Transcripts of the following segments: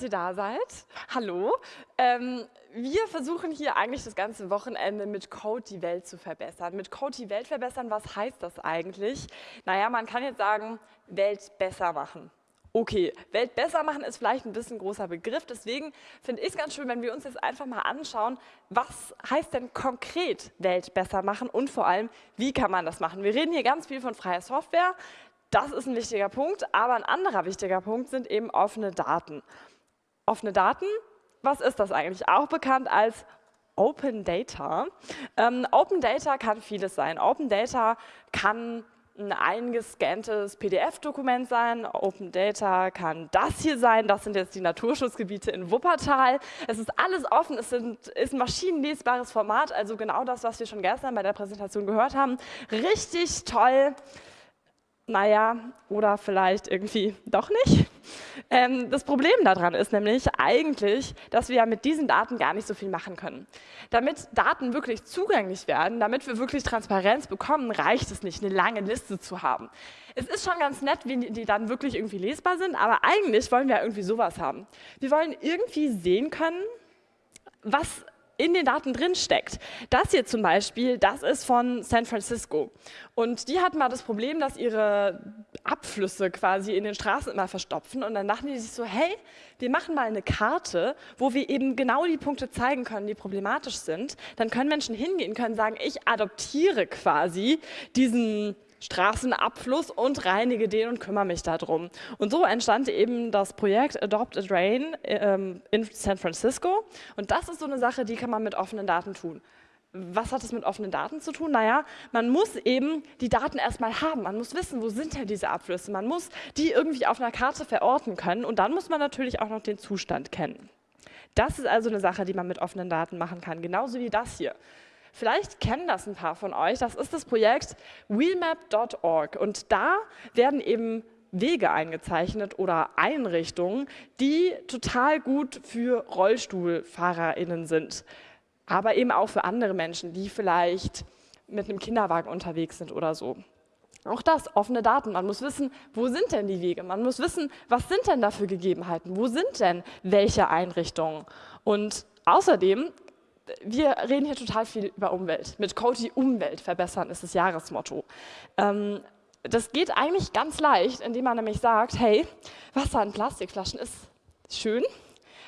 Dass ihr da seid. Hallo. Ähm, wir versuchen hier eigentlich das ganze Wochenende mit Code die Welt zu verbessern. Mit Code die Welt verbessern, was heißt das eigentlich? Naja, man kann jetzt sagen, Welt besser machen. Okay, Welt besser machen ist vielleicht ein bisschen großer Begriff, deswegen finde ich es ganz schön, wenn wir uns jetzt einfach mal anschauen, was heißt denn konkret Welt besser machen und vor allem, wie kann man das machen? Wir reden hier ganz viel von freier Software, das ist ein wichtiger Punkt, aber ein anderer wichtiger Punkt sind eben offene Daten. Offene Daten, was ist das eigentlich? Auch bekannt als Open Data. Ähm, Open Data kann vieles sein. Open Data kann ein eingescanntes PDF-Dokument sein. Open Data kann das hier sein. Das sind jetzt die Naturschutzgebiete in Wuppertal. Es ist alles offen. Es sind, ist ein maschinenlesbares Format, also genau das, was wir schon gestern bei der Präsentation gehört haben. Richtig toll naja, oder vielleicht irgendwie doch nicht. Ähm, das Problem daran ist nämlich eigentlich, dass wir mit diesen Daten gar nicht so viel machen können. Damit Daten wirklich zugänglich werden, damit wir wirklich Transparenz bekommen, reicht es nicht, eine lange Liste zu haben. Es ist schon ganz nett, wie die dann wirklich irgendwie lesbar sind, aber eigentlich wollen wir irgendwie sowas haben. Wir wollen irgendwie sehen können, was in den Daten drin steckt. Das hier zum Beispiel, das ist von San Francisco. Und die hatten mal das Problem, dass ihre Abflüsse quasi in den Straßen immer verstopfen. Und dann dachten die sich so, hey, wir machen mal eine Karte, wo wir eben genau die Punkte zeigen können, die problematisch sind. Dann können Menschen hingehen, können sagen, ich adoptiere quasi diesen Straßenabfluss und reinige den und kümmere mich darum. Und so entstand eben das Projekt Adopt a Drain ähm, in San Francisco. Und das ist so eine Sache, die kann man mit offenen Daten tun. Was hat es mit offenen Daten zu tun? Naja, man muss eben die Daten erstmal haben. Man muss wissen, wo sind denn diese Abflüsse. Man muss die irgendwie auf einer Karte verorten können und dann muss man natürlich auch noch den Zustand kennen. Das ist also eine Sache, die man mit offenen Daten machen kann, genauso wie das hier. Vielleicht kennen das ein paar von euch. Das ist das Projekt wheelmap.org und da werden eben Wege eingezeichnet oder Einrichtungen, die total gut für RollstuhlfahrerInnen sind, aber eben auch für andere Menschen, die vielleicht mit einem Kinderwagen unterwegs sind oder so. Auch das, offene Daten. Man muss wissen, wo sind denn die Wege? Man muss wissen, was sind denn da für Gegebenheiten? Wo sind denn welche Einrichtungen? Und außerdem wir reden hier total viel über Umwelt. Mit Cody Umwelt verbessern ist das Jahresmotto. Ähm, das geht eigentlich ganz leicht, indem man nämlich sagt, hey, Wasser in Plastikflaschen ist schön,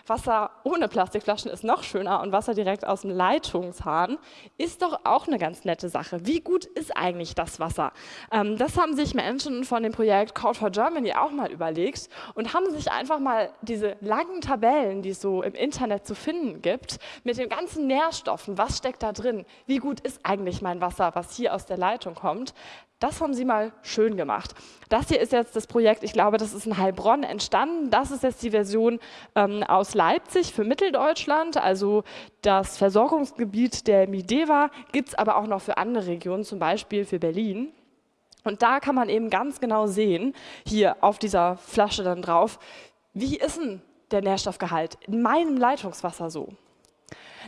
Wasser ohne Plastikflaschen ist noch schöner und Wasser direkt aus dem Leitungshahn ist doch auch eine ganz nette Sache. Wie gut ist eigentlich das Wasser? Ähm, das haben sich Menschen von dem Projekt Code for Germany auch mal überlegt und haben sich einfach mal diese langen Tabellen, die es so im Internet zu finden gibt, mit den ganzen Nährstoffen, was steckt da drin, wie gut ist eigentlich mein Wasser, was hier aus der Leitung kommt, das haben sie mal schön gemacht. Das hier ist jetzt das Projekt, ich glaube, das ist in Heilbronn entstanden. Das ist jetzt die Version ähm, aus Leipzig für Mitteldeutschland, also das Versorgungsgebiet der Mideva gibt es aber auch noch für andere Regionen, zum Beispiel für Berlin. Und da kann man eben ganz genau sehen, hier auf dieser Flasche dann drauf, wie ist denn der Nährstoffgehalt in meinem Leitungswasser so?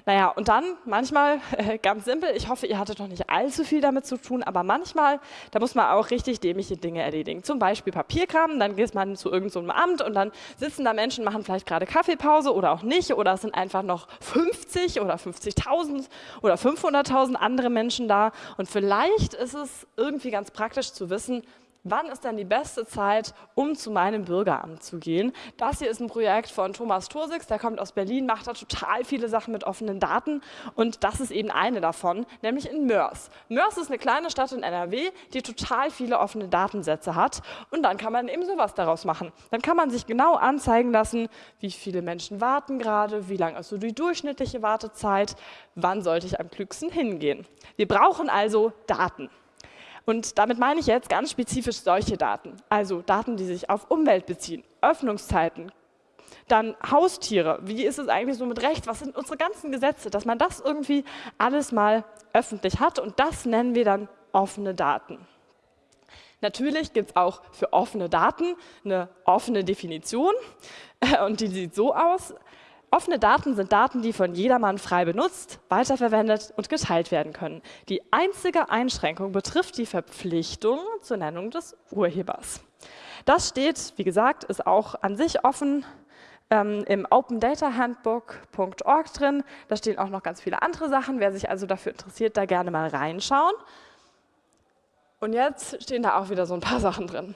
Naja, und dann manchmal, ganz simpel, ich hoffe, ihr hattet noch nicht allzu viel damit zu tun, aber manchmal, da muss man auch richtig dämliche Dinge erledigen. Zum Beispiel Papierkram, dann geht man zu irgendeinem so Amt und dann sitzen da Menschen, machen vielleicht gerade Kaffeepause oder auch nicht oder es sind einfach noch 50 oder 50.000 oder 500.000 andere Menschen da und vielleicht ist es irgendwie ganz praktisch zu wissen, wann ist denn die beste Zeit, um zu meinem Bürgeramt zu gehen. Das hier ist ein Projekt von Thomas Tursix, der kommt aus Berlin, macht da total viele Sachen mit offenen Daten und das ist eben eine davon, nämlich in Mörs. Mörs ist eine kleine Stadt in NRW, die total viele offene Datensätze hat und dann kann man eben sowas daraus machen. Dann kann man sich genau anzeigen lassen, wie viele Menschen warten gerade, wie lang ist so die durchschnittliche Wartezeit, wann sollte ich am klügsten hingehen. Wir brauchen also Daten. Und damit meine ich jetzt ganz spezifisch solche Daten, also Daten, die sich auf Umwelt beziehen, Öffnungszeiten, dann Haustiere, wie ist es eigentlich so mit Recht, was sind unsere ganzen Gesetze, dass man das irgendwie alles mal öffentlich hat und das nennen wir dann offene Daten. Natürlich gibt es auch für offene Daten eine offene Definition. Und die sieht so aus, Offene Daten sind Daten, die von jedermann frei benutzt, weiterverwendet und geteilt werden können. Die einzige Einschränkung betrifft die Verpflichtung zur Nennung des Urhebers. Das steht, wie gesagt, ist auch an sich offen ähm, im opendatahandbook.org drin. Da stehen auch noch ganz viele andere Sachen. Wer sich also dafür interessiert, da gerne mal reinschauen. Und jetzt stehen da auch wieder so ein paar Sachen drin.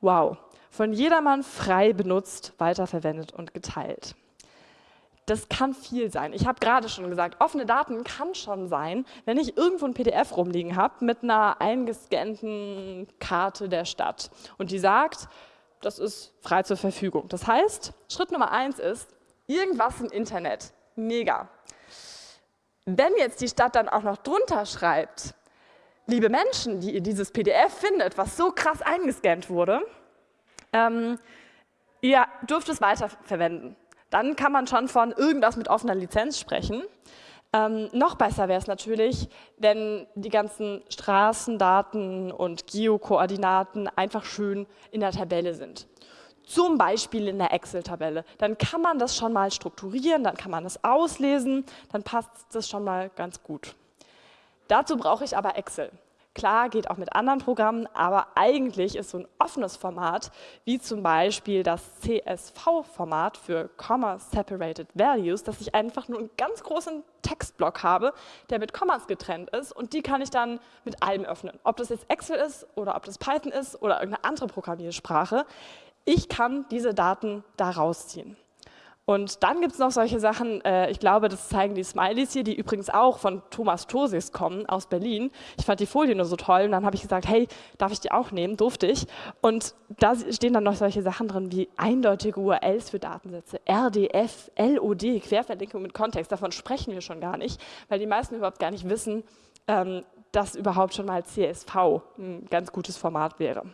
Wow, von jedermann frei benutzt, weiterverwendet und geteilt. Das kann viel sein. Ich habe gerade schon gesagt, offene Daten kann schon sein, wenn ich irgendwo ein PDF rumliegen habe mit einer eingescannten Karte der Stadt und die sagt, das ist frei zur Verfügung. Das heißt, Schritt Nummer eins ist, irgendwas im Internet, mega. Wenn jetzt die Stadt dann auch noch drunter schreibt, liebe Menschen, die ihr dieses PDF findet, was so krass eingescannt wurde, ähm, ihr dürft es weiterverwenden. Dann kann man schon von irgendwas mit offener Lizenz sprechen. Ähm, noch besser wäre es natürlich, wenn die ganzen Straßendaten und Geokoordinaten einfach schön in der Tabelle sind. Zum Beispiel in der Excel-Tabelle. Dann kann man das schon mal strukturieren, dann kann man das auslesen, dann passt das schon mal ganz gut. Dazu brauche ich aber Excel. Klar, geht auch mit anderen Programmen, aber eigentlich ist so ein offenes Format, wie zum Beispiel das CSV-Format für Comma Separated Values, dass ich einfach nur einen ganz großen Textblock habe, der mit Kommas getrennt ist und die kann ich dann mit allem öffnen. Ob das jetzt Excel ist oder ob das Python ist oder irgendeine andere Programmiersprache, ich kann diese Daten da rausziehen. Und dann gibt es noch solche Sachen, äh, ich glaube, das zeigen die Smileys hier, die übrigens auch von Thomas Tosis kommen aus Berlin. Ich fand die Folie nur so toll und dann habe ich gesagt, hey, darf ich die auch nehmen? Durfte ich. Und da stehen dann noch solche Sachen drin wie eindeutige URLs für Datensätze, RDF, LOD, Querverlinkung mit Kontext. Davon sprechen wir schon gar nicht, weil die meisten überhaupt gar nicht wissen, ähm, dass überhaupt schon mal CSV ein ganz gutes Format wäre.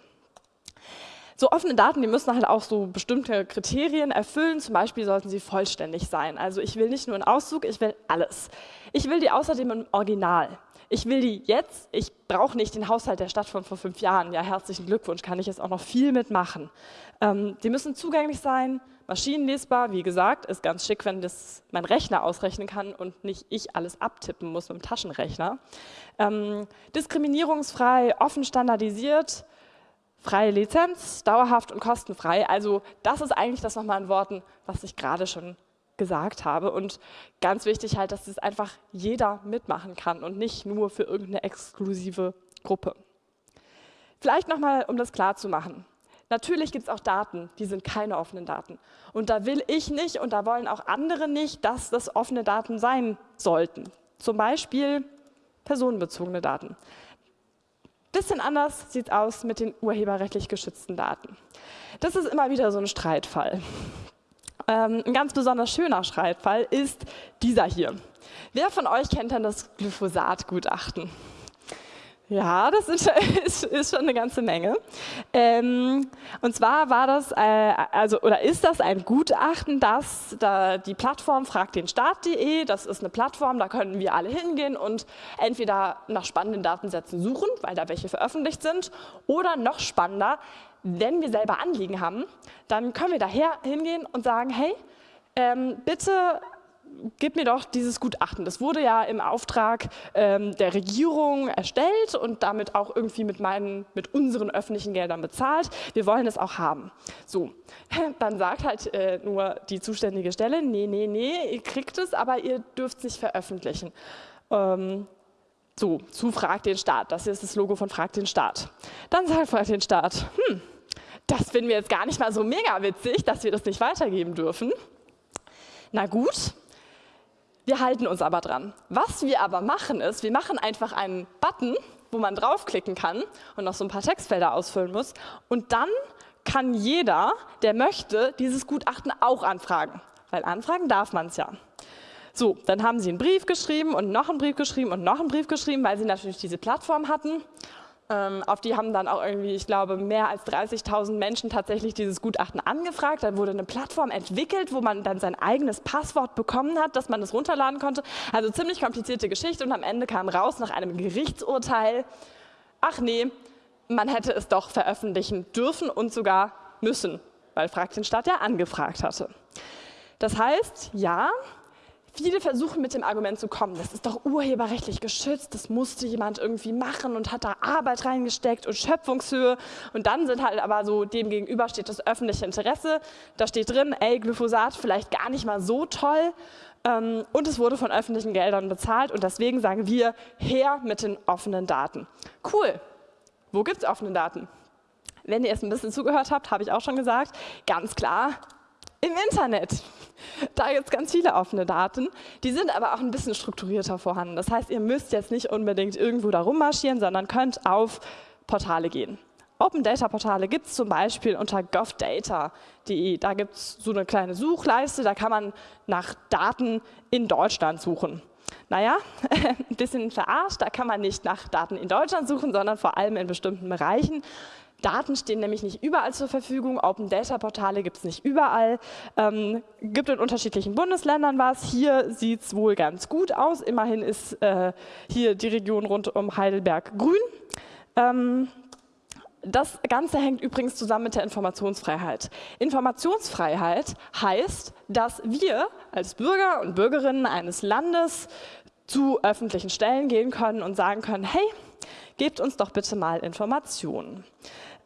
So offene Daten, die müssen halt auch so bestimmte Kriterien erfüllen. Zum Beispiel sollten sie vollständig sein. Also ich will nicht nur einen Auszug, ich will alles. Ich will die außerdem im Original. Ich will die jetzt, ich brauche nicht den Haushalt der Stadt von vor fünf Jahren. Ja, herzlichen Glückwunsch, kann ich jetzt auch noch viel mitmachen. Ähm, die müssen zugänglich sein, maschinenlesbar. Wie gesagt, ist ganz schick, wenn das mein Rechner ausrechnen kann und nicht ich alles abtippen muss mit dem Taschenrechner. Ähm, diskriminierungsfrei, offen standardisiert, freie Lizenz, dauerhaft und kostenfrei. Also das ist eigentlich das nochmal in Worten, was ich gerade schon gesagt habe. Und ganz wichtig halt, dass es einfach jeder mitmachen kann und nicht nur für irgendeine exklusive Gruppe. Vielleicht nochmal, um das klar zu machen. Natürlich gibt es auch Daten, die sind keine offenen Daten. Und da will ich nicht und da wollen auch andere nicht, dass das offene Daten sein sollten. Zum Beispiel personenbezogene Daten. Bisschen anders sieht es aus mit den urheberrechtlich geschützten Daten. Das ist immer wieder so ein Streitfall. Ähm, ein ganz besonders schöner Streitfall ist dieser hier. Wer von euch kennt denn das Glyphosat-Gutachten? Ja, das ist, ist, ist, schon eine ganze Menge. Ähm, und zwar war das, äh, also oder ist das ein Gutachten, das da die Plattform fragt den Staat.de, das ist eine Plattform, da können wir alle hingehen und entweder nach spannenden Datensätzen suchen, weil da welche veröffentlicht sind, oder noch spannender, wenn wir selber Anliegen haben, dann können wir daher hingehen und sagen, hey, ähm, bitte gib mir doch dieses Gutachten. Das wurde ja im Auftrag ähm, der Regierung erstellt und damit auch irgendwie mit, meinen, mit unseren öffentlichen Geldern bezahlt. Wir wollen es auch haben. So, dann sagt halt äh, nur die zuständige Stelle, nee, nee, nee, ihr kriegt es, aber ihr dürft es nicht veröffentlichen. Ähm, so, zu Frag den Staat. Das hier ist das Logo von Frag den Staat. Dann sagt Frag den Staat, hm, das finden wir jetzt gar nicht mal so mega witzig, dass wir das nicht weitergeben dürfen. Na gut, wir halten uns aber dran. Was wir aber machen ist, wir machen einfach einen Button, wo man draufklicken kann und noch so ein paar Textfelder ausfüllen muss. Und dann kann jeder, der möchte, dieses Gutachten auch anfragen. Weil anfragen darf man es ja. So, dann haben sie einen Brief geschrieben und noch einen Brief geschrieben und noch einen Brief geschrieben, weil sie natürlich diese Plattform hatten. Ähm, auf die haben dann auch irgendwie, ich glaube, mehr als 30.000 Menschen tatsächlich dieses Gutachten angefragt. Dann wurde eine Plattform entwickelt, wo man dann sein eigenes Passwort bekommen hat, dass man das runterladen konnte. Also ziemlich komplizierte Geschichte und am Ende kam raus nach einem Gerichtsurteil, ach nee, man hätte es doch veröffentlichen dürfen und sogar müssen, weil Frag den Staat ja angefragt hatte. Das heißt, ja, Viele versuchen mit dem Argument zu kommen, das ist doch urheberrechtlich geschützt, das musste jemand irgendwie machen und hat da Arbeit reingesteckt und Schöpfungshöhe. Und dann sind halt aber so, dem gegenüber steht das öffentliche Interesse. Da steht drin, ey, Glyphosat vielleicht gar nicht mal so toll. Ähm, und es wurde von öffentlichen Geldern bezahlt und deswegen sagen wir, her mit den offenen Daten. Cool. Wo gibt es offene Daten? Wenn ihr es ein bisschen zugehört habt, habe ich auch schon gesagt, ganz klar im Internet. Da gibt es ganz viele offene Daten, die sind aber auch ein bisschen strukturierter vorhanden. Das heißt, ihr müsst jetzt nicht unbedingt irgendwo da rummarschieren, sondern könnt auf Portale gehen. Open Data Portale gibt es zum Beispiel unter govdata.de. Da gibt es so eine kleine Suchleiste, da kann man nach Daten in Deutschland suchen. Naja, ein bisschen verarscht, da kann man nicht nach Daten in Deutschland suchen, sondern vor allem in bestimmten Bereichen. Daten stehen nämlich nicht überall zur Verfügung, Open Data Portale gibt es nicht überall, ähm, gibt in unterschiedlichen Bundesländern was. Hier sieht es wohl ganz gut aus, immerhin ist äh, hier die Region rund um Heidelberg grün. Ähm, das Ganze hängt übrigens zusammen mit der Informationsfreiheit. Informationsfreiheit heißt, dass wir als Bürger und Bürgerinnen eines Landes zu öffentlichen Stellen gehen können und sagen können, hey, gebt uns doch bitte mal Informationen.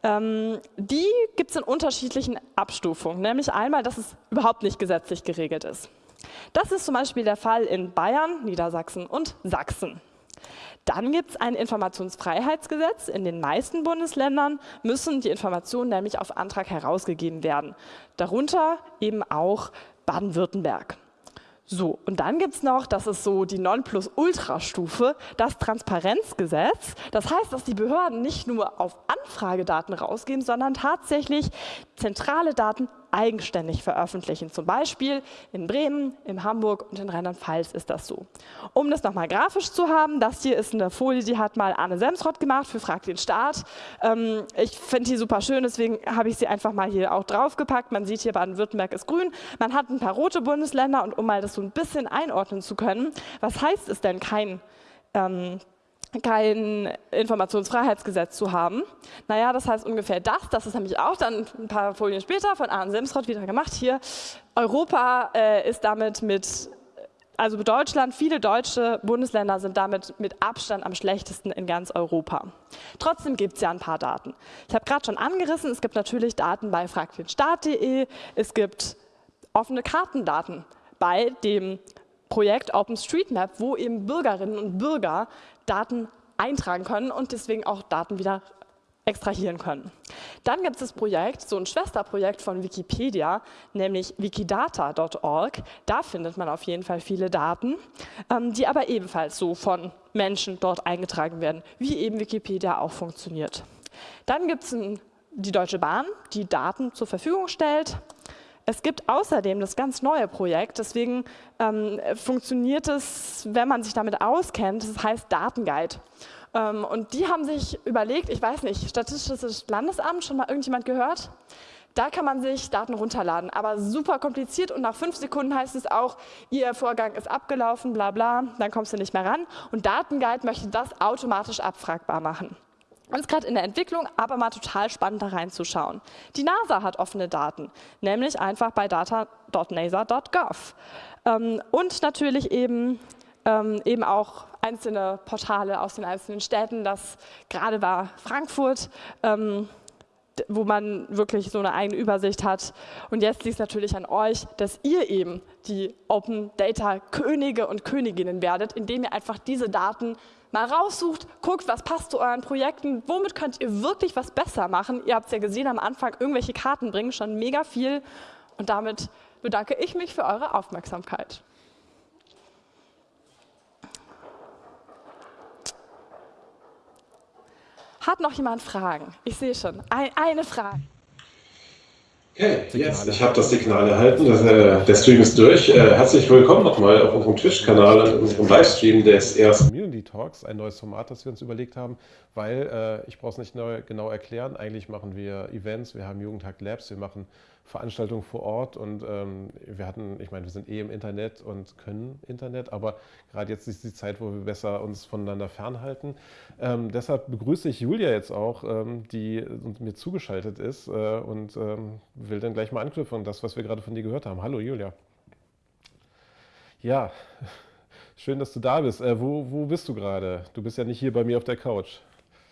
Ähm, die gibt es in unterschiedlichen Abstufungen, nämlich einmal, dass es überhaupt nicht gesetzlich geregelt ist. Das ist zum Beispiel der Fall in Bayern, Niedersachsen und Sachsen. Dann gibt es ein Informationsfreiheitsgesetz. In den meisten Bundesländern müssen die Informationen nämlich auf Antrag herausgegeben werden. Darunter eben auch Baden-Württemberg. So, und dann gibt es noch, das ist so die Nonplusultra-Stufe, das Transparenzgesetz. Das heißt, dass die Behörden nicht nur auf Anfragedaten rausgeben, sondern tatsächlich zentrale Daten eigenständig veröffentlichen. Zum Beispiel in Bremen, in Hamburg und in Rheinland-Pfalz ist das so. Um das nochmal grafisch zu haben, das hier ist eine Folie, die hat mal Anne Semsrott gemacht für Frag den Staat. Ähm, ich finde die super schön, deswegen habe ich sie einfach mal hier auch draufgepackt. Man sieht hier, Baden-Württemberg ist grün. Man hat ein paar rote Bundesländer und um mal das so ein bisschen einordnen zu können, was heißt es denn kein ähm, kein Informationsfreiheitsgesetz zu haben. Naja, das heißt ungefähr das, das ist nämlich auch dann ein paar Folien später von Arne Semsrott wieder gemacht hier. Europa äh, ist damit mit, also Deutschland, viele deutsche Bundesländer sind damit mit Abstand am schlechtesten in ganz Europa. Trotzdem gibt es ja ein paar Daten. Ich habe gerade schon angerissen, es gibt natürlich Daten bei fragdenstaat.de, es gibt offene Kartendaten bei dem Projekt OpenStreetMap, wo eben Bürgerinnen und Bürger Daten eintragen können und deswegen auch Daten wieder extrahieren können. Dann gibt es das Projekt, so ein Schwesterprojekt von Wikipedia, nämlich wikidata.org. Da findet man auf jeden Fall viele Daten, ähm, die aber ebenfalls so von Menschen dort eingetragen werden, wie eben Wikipedia auch funktioniert. Dann gibt es die Deutsche Bahn, die Daten zur Verfügung stellt. Es gibt außerdem das ganz neue Projekt, deswegen ähm, funktioniert es, wenn man sich damit auskennt, das heißt Datenguide. Ähm, und die haben sich überlegt, ich weiß nicht, Statistisches Landesamt, schon mal irgendjemand gehört? Da kann man sich Daten runterladen, aber super kompliziert und nach fünf Sekunden heißt es auch, Ihr Vorgang ist abgelaufen, bla bla, dann kommst du nicht mehr ran. Und Datenguide möchte das automatisch abfragbar machen. Und ist gerade in der Entwicklung, aber mal total spannend da reinzuschauen. Die NASA hat offene Daten, nämlich einfach bei data.nasa.gov. Ähm, und natürlich eben, ähm, eben auch einzelne Portale aus den einzelnen Städten. Das gerade war Frankfurt, ähm, wo man wirklich so eine eigene Übersicht hat. Und jetzt liegt es natürlich an euch, dass ihr eben die Open Data Könige und Königinnen werdet, indem ihr einfach diese Daten mal raussucht, guckt, was passt zu euren Projekten, womit könnt ihr wirklich was besser machen. Ihr habt es ja gesehen am Anfang, irgendwelche Karten bringen schon mega viel und damit bedanke ich mich für eure Aufmerksamkeit. Hat noch jemand Fragen? Ich sehe schon, ein, eine Frage. Okay, yes, ich habe das Signal erhalten, das, äh, der Stream ist durch. Äh, herzlich willkommen nochmal auf unserem Twitch-Kanal, in unserem Livestream des ersten Community Talks, ein neues Format, das wir uns überlegt haben, weil, äh, ich brauche es nicht neu, genau erklären, eigentlich machen wir Events, wir haben Jugendhack Labs, wir machen Veranstaltungen vor Ort und ähm, wir hatten, ich meine, wir sind eh im Internet und können Internet, aber gerade jetzt ist die Zeit, wo wir besser uns voneinander fernhalten. Ähm, deshalb begrüße ich Julia jetzt auch, ähm, die mir zugeschaltet ist äh, und ähm, will dann gleich mal anknüpfen an das, was wir gerade von dir gehört haben. Hallo Julia. Ja, schön, dass du da bist. Äh, wo, wo bist du gerade? Du bist ja nicht hier bei mir auf der Couch.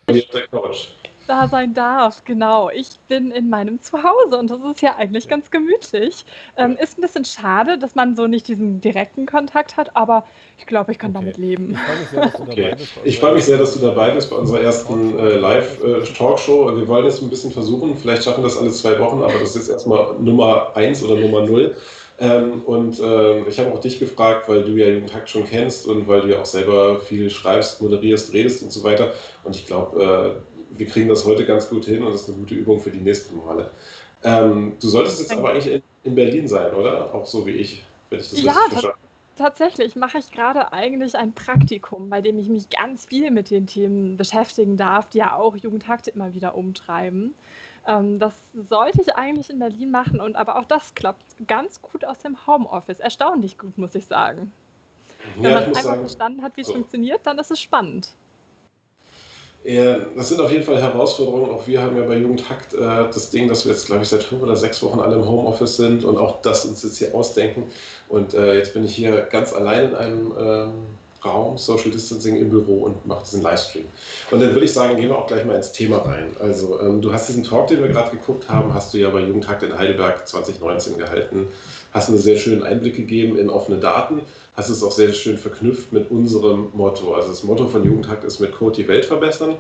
Auf der Couch. Da sein darf, genau. Ich bin in meinem Zuhause und das ist ja eigentlich ganz gemütlich. Ähm, ist ein bisschen schade, dass man so nicht diesen direkten Kontakt hat, aber ich glaube, ich kann okay. damit leben. Ich freue mich, sehr, dass du dabei bist bei unserer ersten äh, Live-Talkshow. Äh, Wir wollen es ein bisschen versuchen. Vielleicht schaffen wir das alle zwei Wochen, aber das ist jetzt erstmal Nummer eins oder Nummer null. Ähm, und äh, ich habe auch dich gefragt, weil du ja Takt schon kennst und weil du ja auch selber viel schreibst, moderierst, redest und so weiter. Und ich glaube, äh, wir kriegen das heute ganz gut hin und das ist eine gute Übung für die nächsten Male. Ähm, du solltest jetzt aber eigentlich in, in, Berlin sein, oder? Auch so wie ich, wenn ich das ja, richtig verstanden habe. Tatsächlich mache ich gerade eigentlich ein Praktikum, bei dem ich mich ganz viel mit den Themen beschäftigen darf, die ja auch Jugendtakte immer wieder umtreiben. Ähm, das sollte ich eigentlich in Berlin machen und aber auch das klappt ganz gut aus dem Homeoffice. Erstaunlich gut, muss ich sagen. Ja, Wenn man einmal verstanden hat, wie es so. funktioniert, dann ist es spannend. Ja, das sind auf jeden Fall Herausforderungen. Auch wir haben ja bei Jugendhakt äh, das Ding, dass wir jetzt, glaube ich, seit fünf oder sechs Wochen alle im Homeoffice sind und auch das uns jetzt hier ausdenken. Und äh, jetzt bin ich hier ganz allein in einem ähm, Raum, Social Distancing im Büro und mache diesen Livestream. Und dann würde ich sagen, gehen wir auch gleich mal ins Thema rein. Also ähm, du hast diesen Talk, den wir gerade geguckt haben, hast du ja bei Jugendtag in Heidelberg 2019 gehalten, hast einen sehr schönen Einblick gegeben in offene Daten, hast es auch sehr schön verknüpft mit unserem Motto. Also das Motto von Jugendtag ist mit Code die Welt verbessern.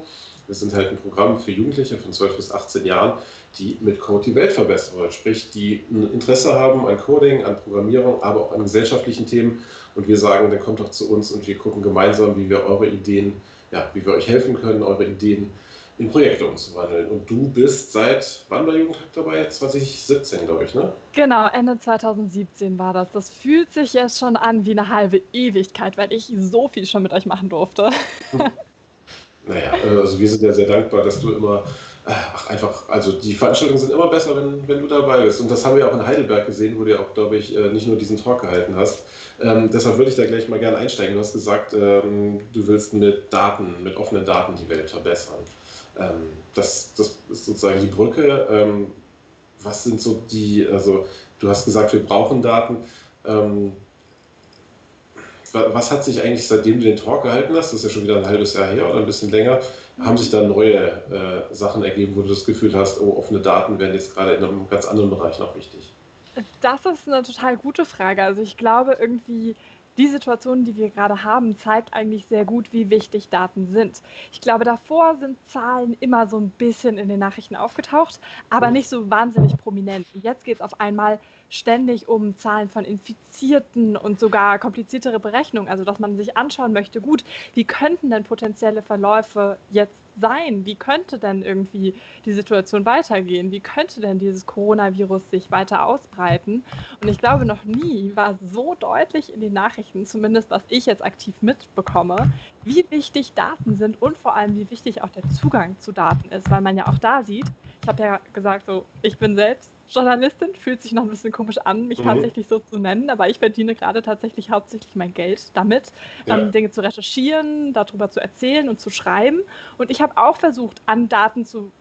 Wir sind halt ein Programm für Jugendliche von 12 bis 18 Jahren, die mit Code die Welt verbessern wollen. Sprich, die ein Interesse haben an Coding, an Programmierung, aber auch an gesellschaftlichen Themen. Und wir sagen, dann kommt doch zu uns und wir gucken gemeinsam, wie wir eure Ideen, ja, wie wir euch helfen können, eure Ideen in Projekte umzuwandeln. Und du bist seit wann bei Jugendtag dabei? 2017, glaube ich, ne? Genau, Ende 2017 war das. Das fühlt sich jetzt schon an wie eine halbe Ewigkeit, weil ich so viel schon mit euch machen durfte. Naja, also wir sind ja sehr dankbar, dass du immer, äh, ach einfach, also die Veranstaltungen sind immer besser, wenn, wenn du dabei bist. Und das haben wir auch in Heidelberg gesehen, wo du ja auch, glaube ich, äh, nicht nur diesen Talk gehalten hast. Ähm, deshalb würde ich da gleich mal gerne einsteigen. Du hast gesagt, ähm, du willst mit Daten, mit offenen Daten die Welt verbessern. Ähm, das, das ist sozusagen die Brücke. Ähm, was sind so die, also du hast gesagt, wir brauchen Daten. Was hat sich eigentlich, seitdem du den Talk gehalten hast, das ist ja schon wieder ein halbes Jahr her oder ein bisschen länger, haben sich da neue äh, Sachen ergeben, wo du das Gefühl hast, oh, offene Daten werden jetzt gerade in einem ganz anderen Bereich noch wichtig? Das ist eine total gute Frage. Also ich glaube irgendwie, die Situation, die wir gerade haben, zeigt eigentlich sehr gut, wie wichtig Daten sind. Ich glaube, davor sind Zahlen immer so ein bisschen in den Nachrichten aufgetaucht, aber mhm. nicht so wahnsinnig prominent. Und jetzt geht es auf einmal ständig um Zahlen von Infizierten und sogar kompliziertere Berechnungen. Also, dass man sich anschauen möchte, gut, wie könnten denn potenzielle Verläufe jetzt sein? Wie könnte denn irgendwie die Situation weitergehen? Wie könnte denn dieses Coronavirus sich weiter ausbreiten? Und ich glaube, noch nie war so deutlich in den Nachrichten, zumindest was ich jetzt aktiv mitbekomme, wie wichtig Daten sind und vor allem, wie wichtig auch der Zugang zu Daten ist, weil man ja auch da sieht, ich habe ja gesagt, so, ich bin selbst Journalistin, fühlt sich noch ein bisschen komisch an, mich mhm. tatsächlich so zu nennen, aber ich verdiene gerade tatsächlich hauptsächlich mein Geld damit, ja. ähm, Dinge zu recherchieren, darüber zu erzählen und zu schreiben. Und ich habe auch versucht, an Daten zu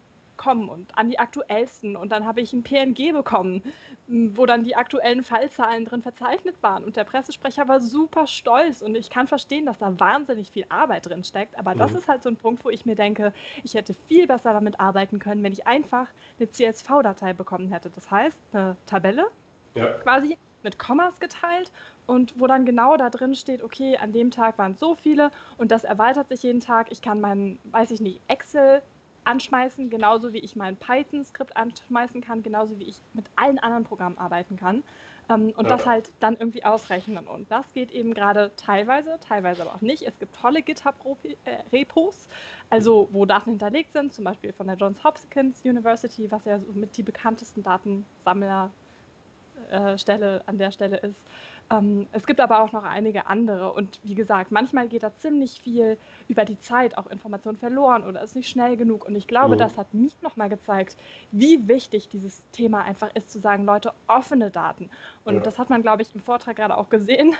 kommen und an die aktuellsten. Und dann habe ich ein PNG bekommen, wo dann die aktuellen Fallzahlen drin verzeichnet waren. Und der Pressesprecher war super stolz. Und ich kann verstehen, dass da wahnsinnig viel Arbeit drin steckt. Aber mhm. das ist halt so ein Punkt, wo ich mir denke, ich hätte viel besser damit arbeiten können, wenn ich einfach eine CSV-Datei bekommen hätte. Das heißt, eine Tabelle ja. quasi mit Kommas geteilt und wo dann genau da drin steht, okay, an dem Tag waren es so viele und das erweitert sich jeden Tag. Ich kann meinen, weiß ich nicht, Excel anschmeißen, genauso wie ich mein Python-Skript anschmeißen kann, genauso wie ich mit allen anderen Programmen arbeiten kann ähm, und ja. das halt dann irgendwie ausrechnen. Und das geht eben gerade teilweise, teilweise aber auch nicht. Es gibt tolle GitHub-Repos, also wo Daten hinterlegt sind, zum Beispiel von der Johns Hopkins University, was ja so mit die bekanntesten Datensammler äh, Stelle an der Stelle ist. Ähm, es gibt aber auch noch einige andere und wie gesagt, manchmal geht da ziemlich viel über die Zeit auch Information verloren oder ist nicht schnell genug und ich glaube, mhm. das hat mich nochmal gezeigt, wie wichtig dieses Thema einfach ist, zu sagen, Leute, offene Daten. Und ja. das hat man, glaube ich, im Vortrag gerade auch gesehen.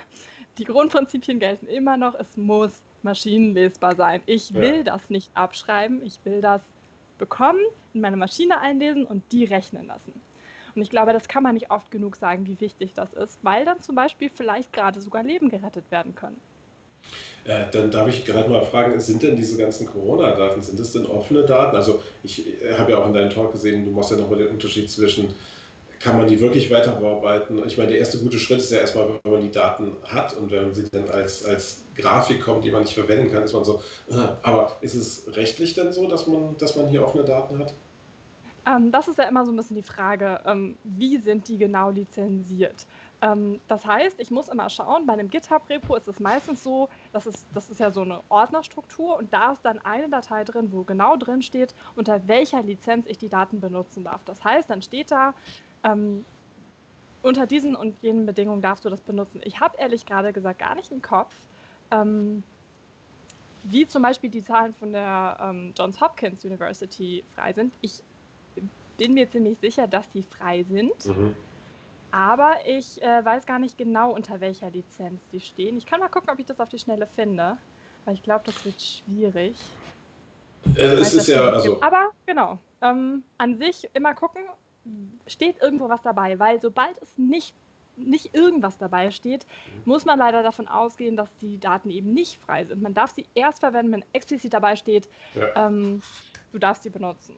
Die Grundprinzipien gelten immer noch, es muss maschinenlesbar sein. Ich will ja. das nicht abschreiben, ich will das bekommen, in meine Maschine einlesen und die rechnen lassen. Und ich glaube, das kann man nicht oft genug sagen, wie wichtig das ist, weil dann zum Beispiel vielleicht gerade sogar Leben gerettet werden können. Äh, dann darf ich gerade mal fragen, sind denn diese ganzen Corona-Daten, sind das denn offene Daten? Also ich äh, habe ja auch in deinem Talk gesehen, du machst ja nochmal den Unterschied zwischen, kann man die wirklich weiter bearbeiten? Ich meine, der erste gute Schritt ist ja erstmal, wenn man die Daten hat und wenn sie dann als, als Grafik kommt, die man nicht verwenden kann, ist man so, äh, aber ist es rechtlich denn so, dass man, dass man hier offene Daten hat? Ähm, das ist ja immer so ein bisschen die Frage, ähm, wie sind die genau lizenziert? Ähm, das heißt, ich muss immer schauen, bei einem GitHub-Repo ist es meistens so, dass es, das ist ja so eine Ordnerstruktur und da ist dann eine Datei drin, wo genau drin steht, unter welcher Lizenz ich die Daten benutzen darf. Das heißt, dann steht da, ähm, unter diesen und jenen Bedingungen darfst du das benutzen. Ich habe ehrlich gerade gesagt gar nicht im Kopf, ähm, wie zum Beispiel die Zahlen von der ähm, Johns Hopkins University frei sind. Ich bin mir ziemlich sicher, dass die frei sind. Mhm. Aber ich äh, weiß gar nicht genau, unter welcher Lizenz die stehen. Ich kann mal gucken, ob ich das auf die Schnelle finde. Weil ich glaube, das wird schwierig. Äh, es ist ja, also. Aber genau, ähm, an sich immer gucken, steht irgendwo was dabei. Weil sobald es nicht, nicht irgendwas dabei steht, muss man leider davon ausgehen, dass die Daten eben nicht frei sind. Man darf sie erst verwenden, wenn explizit dabei steht, ja. ähm, du darfst sie benutzen.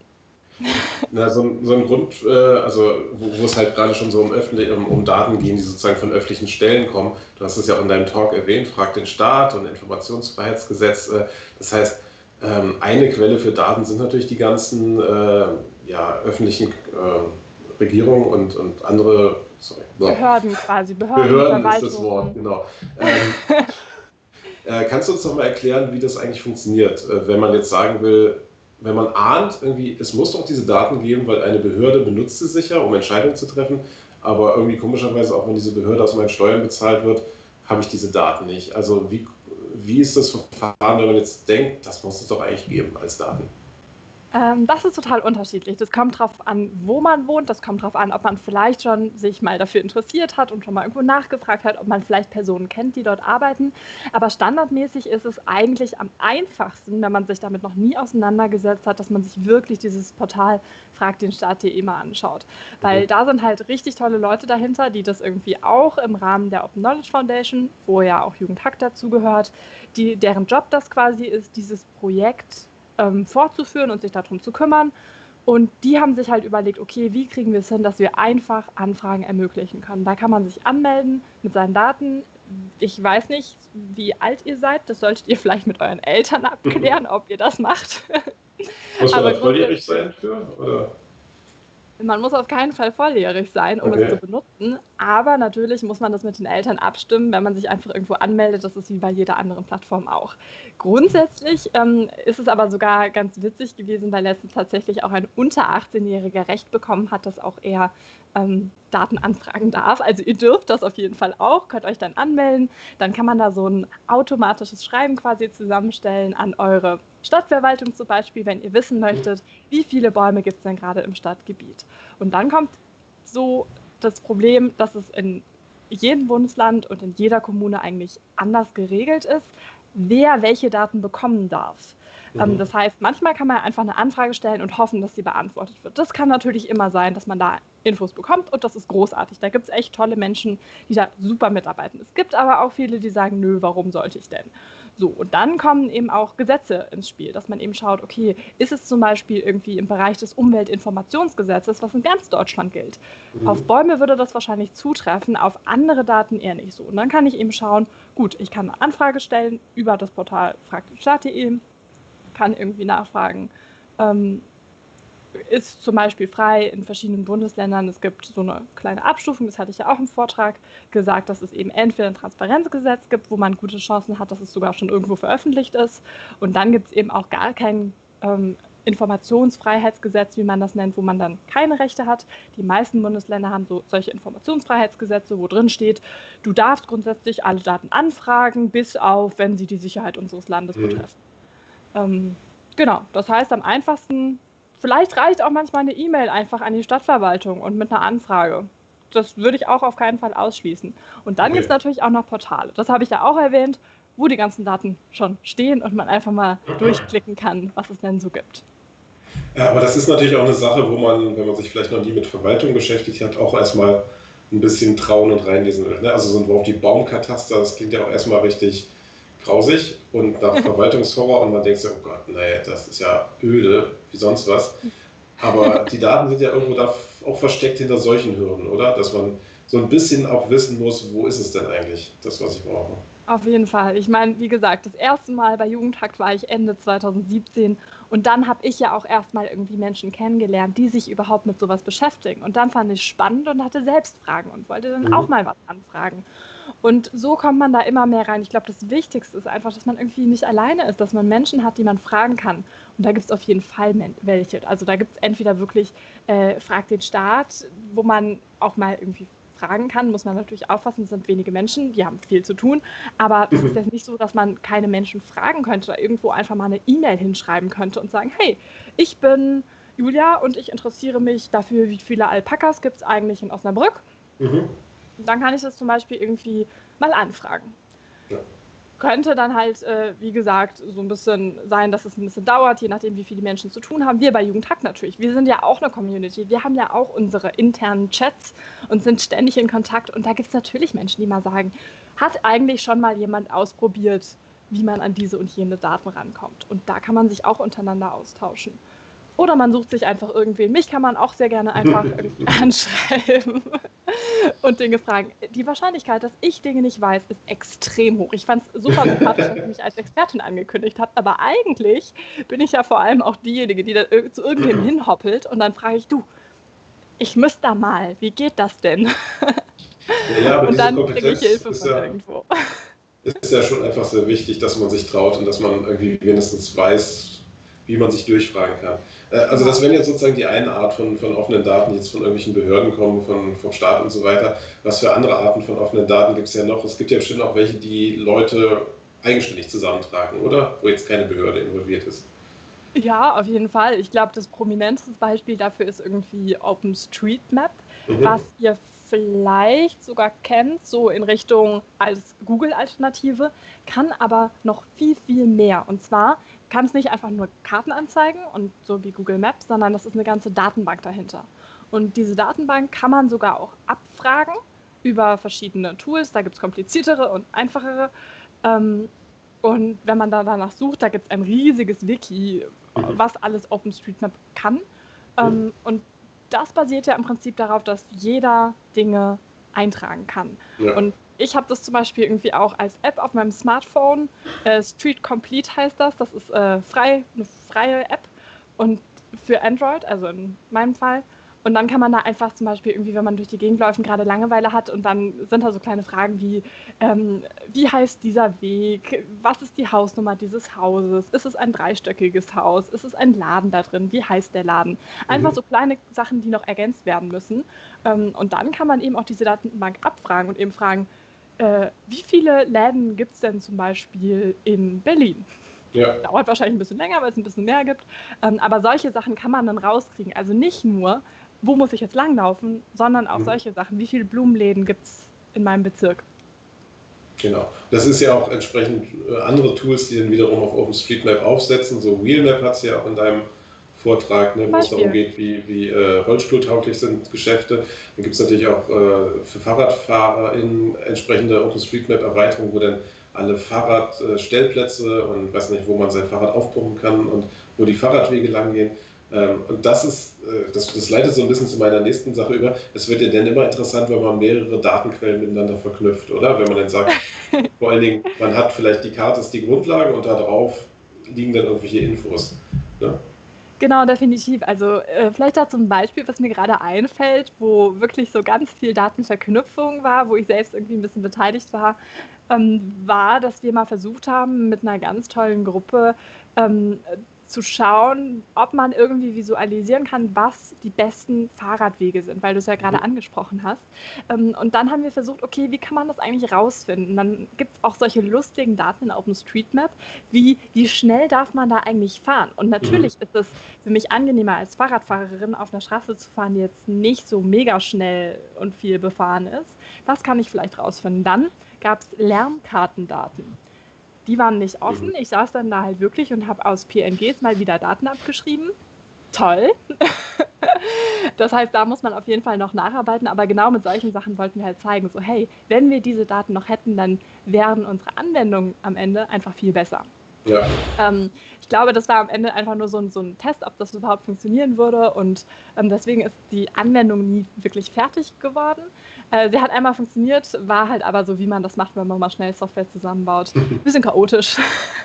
Na, so, ein, so ein Grund, äh, also wo, wo, es halt gerade schon so um, um, um, Daten gehen, die sozusagen von öffentlichen Stellen kommen. Du hast es ja auch in deinem Talk erwähnt, fragt den Staat und Informationsfreiheitsgesetz. Äh, das heißt, ähm, eine Quelle für Daten sind natürlich die ganzen äh, ja, öffentlichen äh, Regierungen und, und andere sorry, Behörden quasi, Behörden, Behörden ist das Wort, genau. Ähm, äh, kannst du uns noch mal erklären, wie das eigentlich funktioniert, äh, wenn man jetzt sagen will, wenn man ahnt, irgendwie, es muss doch diese Daten geben, weil eine Behörde benutzt sie sicher, um Entscheidungen zu treffen, aber irgendwie komischerweise, auch wenn diese Behörde aus meinen Steuern bezahlt wird, habe ich diese Daten nicht. Also wie, wie ist das Verfahren, wenn man jetzt denkt, das muss es doch eigentlich geben als Daten? Ähm, das ist total unterschiedlich. Das kommt darauf an, wo man wohnt. Das kommt darauf an, ob man vielleicht schon sich mal dafür interessiert hat und schon mal irgendwo nachgefragt hat, ob man vielleicht Personen kennt, die dort arbeiten. Aber standardmäßig ist es eigentlich am einfachsten, wenn man sich damit noch nie auseinandergesetzt hat, dass man sich wirklich dieses Portal Frag den Staat.de mal anschaut. Weil mhm. da sind halt richtig tolle Leute dahinter, die das irgendwie auch im Rahmen der Open Knowledge Foundation, wo ja auch Jugendhack dazugehört, die, deren Job das quasi ist, dieses Projekt ähm, fortzuführen und sich darum zu kümmern. Und die haben sich halt überlegt, okay, wie kriegen wir es hin, dass wir einfach Anfragen ermöglichen können. Da kann man sich anmelden mit seinen Daten. Ich weiß nicht, wie alt ihr seid. Das solltet ihr vielleicht mit euren Eltern abklären, ob ihr das macht. Muss man da volljährig sein für? Oder? Man muss auf keinen Fall volljährig sein, um okay. es zu benutzen. Aber natürlich muss man das mit den Eltern abstimmen, wenn man sich einfach irgendwo anmeldet. Das ist wie bei jeder anderen Plattform auch. Grundsätzlich ähm, ist es aber sogar ganz witzig gewesen, weil letztens tatsächlich auch ein unter 18-Jähriger Recht bekommen hat, dass auch er ähm, Daten anfragen darf. Also ihr dürft das auf jeden Fall auch, könnt euch dann anmelden. Dann kann man da so ein automatisches Schreiben quasi zusammenstellen an eure Stadtverwaltung zum Beispiel, wenn ihr wissen möchtet, wie viele Bäume gibt es denn gerade im Stadtgebiet. Und dann kommt so das Problem, dass es in jedem Bundesland und in jeder Kommune eigentlich anders geregelt ist, wer welche Daten bekommen darf. Ähm, mhm. das heißt, manchmal kann man einfach eine Anfrage stellen und hoffen, dass sie beantwortet wird. Das kann natürlich immer sein, dass man da Infos bekommt und das ist großartig. Da gibt es echt tolle Menschen, die da super mitarbeiten. Es gibt aber auch viele, die sagen, nö, warum sollte ich denn? So, und dann kommen eben auch Gesetze ins Spiel, dass man eben schaut, okay, ist es zum Beispiel irgendwie im Bereich des Umweltinformationsgesetzes, was in ganz Deutschland gilt. Mhm. Auf Bäume würde das wahrscheinlich zutreffen, auf andere Daten eher nicht so. Und dann kann ich eben schauen, gut, ich kann eine Anfrage stellen über das Portal fragtstaat.de, kann irgendwie nachfragen, ähm, ist zum Beispiel frei in verschiedenen Bundesländern. Es gibt so eine kleine Abstufung, das hatte ich ja auch im Vortrag gesagt, dass es eben entweder ein Transparenzgesetz gibt, wo man gute Chancen hat, dass es sogar schon irgendwo veröffentlicht ist. Und dann gibt es eben auch gar kein ähm, Informationsfreiheitsgesetz, wie man das nennt, wo man dann keine Rechte hat. Die meisten Bundesländer haben so solche Informationsfreiheitsgesetze, wo drin steht, du darfst grundsätzlich alle Daten anfragen, bis auf, wenn sie die Sicherheit unseres Landes mhm. Ähm, genau, das heißt am einfachsten Vielleicht reicht auch manchmal eine E-Mail einfach an die Stadtverwaltung und mit einer Anfrage. Das würde ich auch auf keinen Fall ausschließen. Und dann okay. gibt es natürlich auch noch Portale. Das habe ich ja auch erwähnt, wo die ganzen Daten schon stehen und man einfach mal durchklicken kann, was es denn so gibt. Ja, aber das ist natürlich auch eine Sache, wo man, wenn man sich vielleicht noch nie mit Verwaltung beschäftigt hat, auch erstmal ein bisschen trauen und reinlesen will. Ne? Also so ein Wort wie Baumkataster, das klingt ja auch erstmal richtig grausig und nach Verwaltungshorror und man denkt so, oh Gott, naja, das ist ja öde, wie sonst was. Aber die Daten sind ja irgendwo da auch versteckt hinter solchen Hürden, oder? Dass man so ein bisschen auch wissen muss, wo ist es denn eigentlich, das, was ich brauche. Auf jeden Fall. Ich meine, wie gesagt, das erste Mal bei Jugendhakt war ich Ende 2017 und dann habe ich ja auch erstmal irgendwie Menschen kennengelernt, die sich überhaupt mit sowas beschäftigen. Und dann fand ich spannend und hatte selbst Fragen und wollte dann mhm. auch mal was anfragen. Und so kommt man da immer mehr rein. Ich glaube, das Wichtigste ist einfach, dass man irgendwie nicht alleine ist, dass man Menschen hat, die man fragen kann. Und da gibt es auf jeden Fall welche. Also da gibt es entweder wirklich äh, Frag den Staat, wo man auch mal irgendwie fragen kann, muss man natürlich aufpassen, es sind wenige Menschen, die haben viel zu tun, aber es ist jetzt nicht so, dass man keine Menschen fragen könnte oder irgendwo einfach mal eine E-Mail hinschreiben könnte und sagen, hey, ich bin Julia und ich interessiere mich dafür, wie viele Alpakas gibt es eigentlich in Osnabrück. Mhm. Dann kann ich das zum Beispiel irgendwie mal anfragen. Ja könnte dann halt, äh, wie gesagt, so ein bisschen sein, dass es ein bisschen dauert, je nachdem, wie viele Menschen zu tun haben. Wir bei Jugendhack natürlich. Wir sind ja auch eine Community. Wir haben ja auch unsere internen Chats und sind ständig in Kontakt. Und da gibt es natürlich Menschen, die mal sagen, hat eigentlich schon mal jemand ausprobiert, wie man an diese und jene Daten rankommt. Und da kann man sich auch untereinander austauschen. Oder man sucht sich einfach irgendwen. Mich kann man auch sehr gerne einfach anschreiben und Dinge fragen. Die Wahrscheinlichkeit, dass ich Dinge nicht weiß, ist extrem hoch. Ich fand es super sympathisch, dass ich mich als Expertin angekündigt habe. Aber eigentlich bin ich ja vor allem auch diejenige, die da zu irgendwem hinhoppelt und dann frage ich, du, ich müsste da mal, wie geht das denn? Ja, ja, und dann kriege ich Hilfe von ja, irgendwo. Ist ja schon einfach sehr wichtig, dass man sich traut und dass man irgendwie wenigstens weiß, wie man sich durchfragen kann. Äh, also das wären jetzt sozusagen die eine Art von, von offenen Daten, die jetzt von irgendwelchen Behörden kommen, von, vom Staat und so weiter. Was für andere Arten von offenen Daten gibt es ja noch? Es gibt ja bestimmt auch welche, die Leute eigenständig zusammentragen, oder? Wo jetzt keine Behörde involviert ist. Ja, auf jeden Fall. Ich glaube, das prominenteste Beispiel dafür ist irgendwie OpenStreetMap, mhm. was ihr vielleicht sogar kennt, so in Richtung als Google-Alternative, kann aber noch viel, viel mehr. Und zwar kann es nicht einfach nur Karten anzeigen und so wie Google Maps, sondern das ist eine ganze Datenbank dahinter. Und diese Datenbank kann man sogar auch abfragen über verschiedene Tools. Da gibt es kompliziertere und einfachere. Ähm, und wenn man da danach sucht, da gibt es ein riesiges Wiki, was alles OpenStreetMap kann. Ähm, und das basiert ja im Prinzip darauf, dass jeder Dinge eintragen kann. Ja. Und ich habe das zum Beispiel irgendwie auch als App auf meinem Smartphone. Äh, Street Complete heißt das. Das ist äh, frei, eine freie App und für Android, also in meinem Fall. Und dann kann man da einfach zum Beispiel irgendwie, wenn man durch die Gegend läuft und gerade Langeweile hat und dann sind da so kleine Fragen wie, ähm, wie heißt dieser Weg? Was ist die Hausnummer dieses Hauses? Ist es ein dreistöckiges Haus? Ist es ein Laden da drin? Wie heißt der Laden? Einfach mhm. so kleine Sachen, die noch ergänzt werden müssen. Ähm, und dann kann man eben auch diese Datenbank abfragen und eben fragen, äh, wie viele Läden gibt es denn zum Beispiel in Berlin? Ja. Dauert wahrscheinlich ein bisschen länger, weil es ein bisschen mehr gibt. Ähm, aber solche Sachen kann man dann rauskriegen. Also nicht nur, wo muss ich jetzt langlaufen, sondern auch mhm. solche Sachen. Wie viele Blumenläden gibt es in meinem Bezirk? Genau. Das ist ja auch entsprechend äh, andere Tools, die dann wiederum auf OpenStreetMap aufsetzen. So Wheelmap hat es ja auch in deinem Vortrag, ne, wo es darum geht, wie, wie äh, rollstuhltauglich sind Geschäfte. Dann gibt es natürlich auch äh, für Fahrradfahrer in entsprechende OpenStreetMap-Erweiterungen, wo dann alle Fahrradstellplätze und weiß nicht, wo man sein Fahrrad aufpumpen kann und wo die Fahrradwege langgehen. Ähm, und das ist, äh, das, das leitet so ein bisschen zu meiner nächsten Sache über. Es wird ja dann immer interessant, wenn man mehrere Datenquellen miteinander verknüpft, oder? Wenn man dann sagt, vor allen Dingen, man hat vielleicht die Karte ist die Grundlage und darauf liegen dann irgendwelche Infos. Ne? Genau, definitiv. Also äh, vielleicht dazu ein Beispiel, was mir gerade einfällt, wo wirklich so ganz viel Datenverknüpfung war, wo ich selbst irgendwie ein bisschen beteiligt war, ähm, war, dass wir mal versucht haben, mit einer ganz tollen Gruppe ähm, zu schauen, ob man irgendwie visualisieren kann, was die besten Fahrradwege sind, weil du es ja gerade mhm. angesprochen hast. Ähm, und dann haben wir versucht, okay, wie kann man das eigentlich rausfinden? Dann gibt es auch solche lustigen Daten in OpenStreetMap, wie wie schnell darf man da eigentlich fahren? Und natürlich mhm. ist es für mich angenehmer als Fahrradfahrerin auf einer Straße zu fahren, die jetzt nicht so mega schnell und viel befahren ist. Das kann ich vielleicht rausfinden. Dann gab es Lärmkartendaten. Die waren nicht offen. Mhm. Ich saß dann da halt wirklich und habe aus PNGs mal wieder Daten abgeschrieben. toll. das heißt, da muss man auf jeden Fall noch nacharbeiten, aber genau mit solchen Sachen wollten wir halt zeigen, so hey, wenn wir diese Daten noch hätten, dann wären unsere Anwendungen am Ende einfach viel besser. Ja. Ähm, ich glaube, das war am Ende einfach nur so ein, so ein Test, ob das überhaupt funktionieren würde. Und ähm, deswegen ist die Anwendung nie wirklich fertig geworden. Äh, sie hat einmal funktioniert, war halt aber so, wie man das macht, wenn man mal schnell Software zusammenbaut. Ein bisschen chaotisch.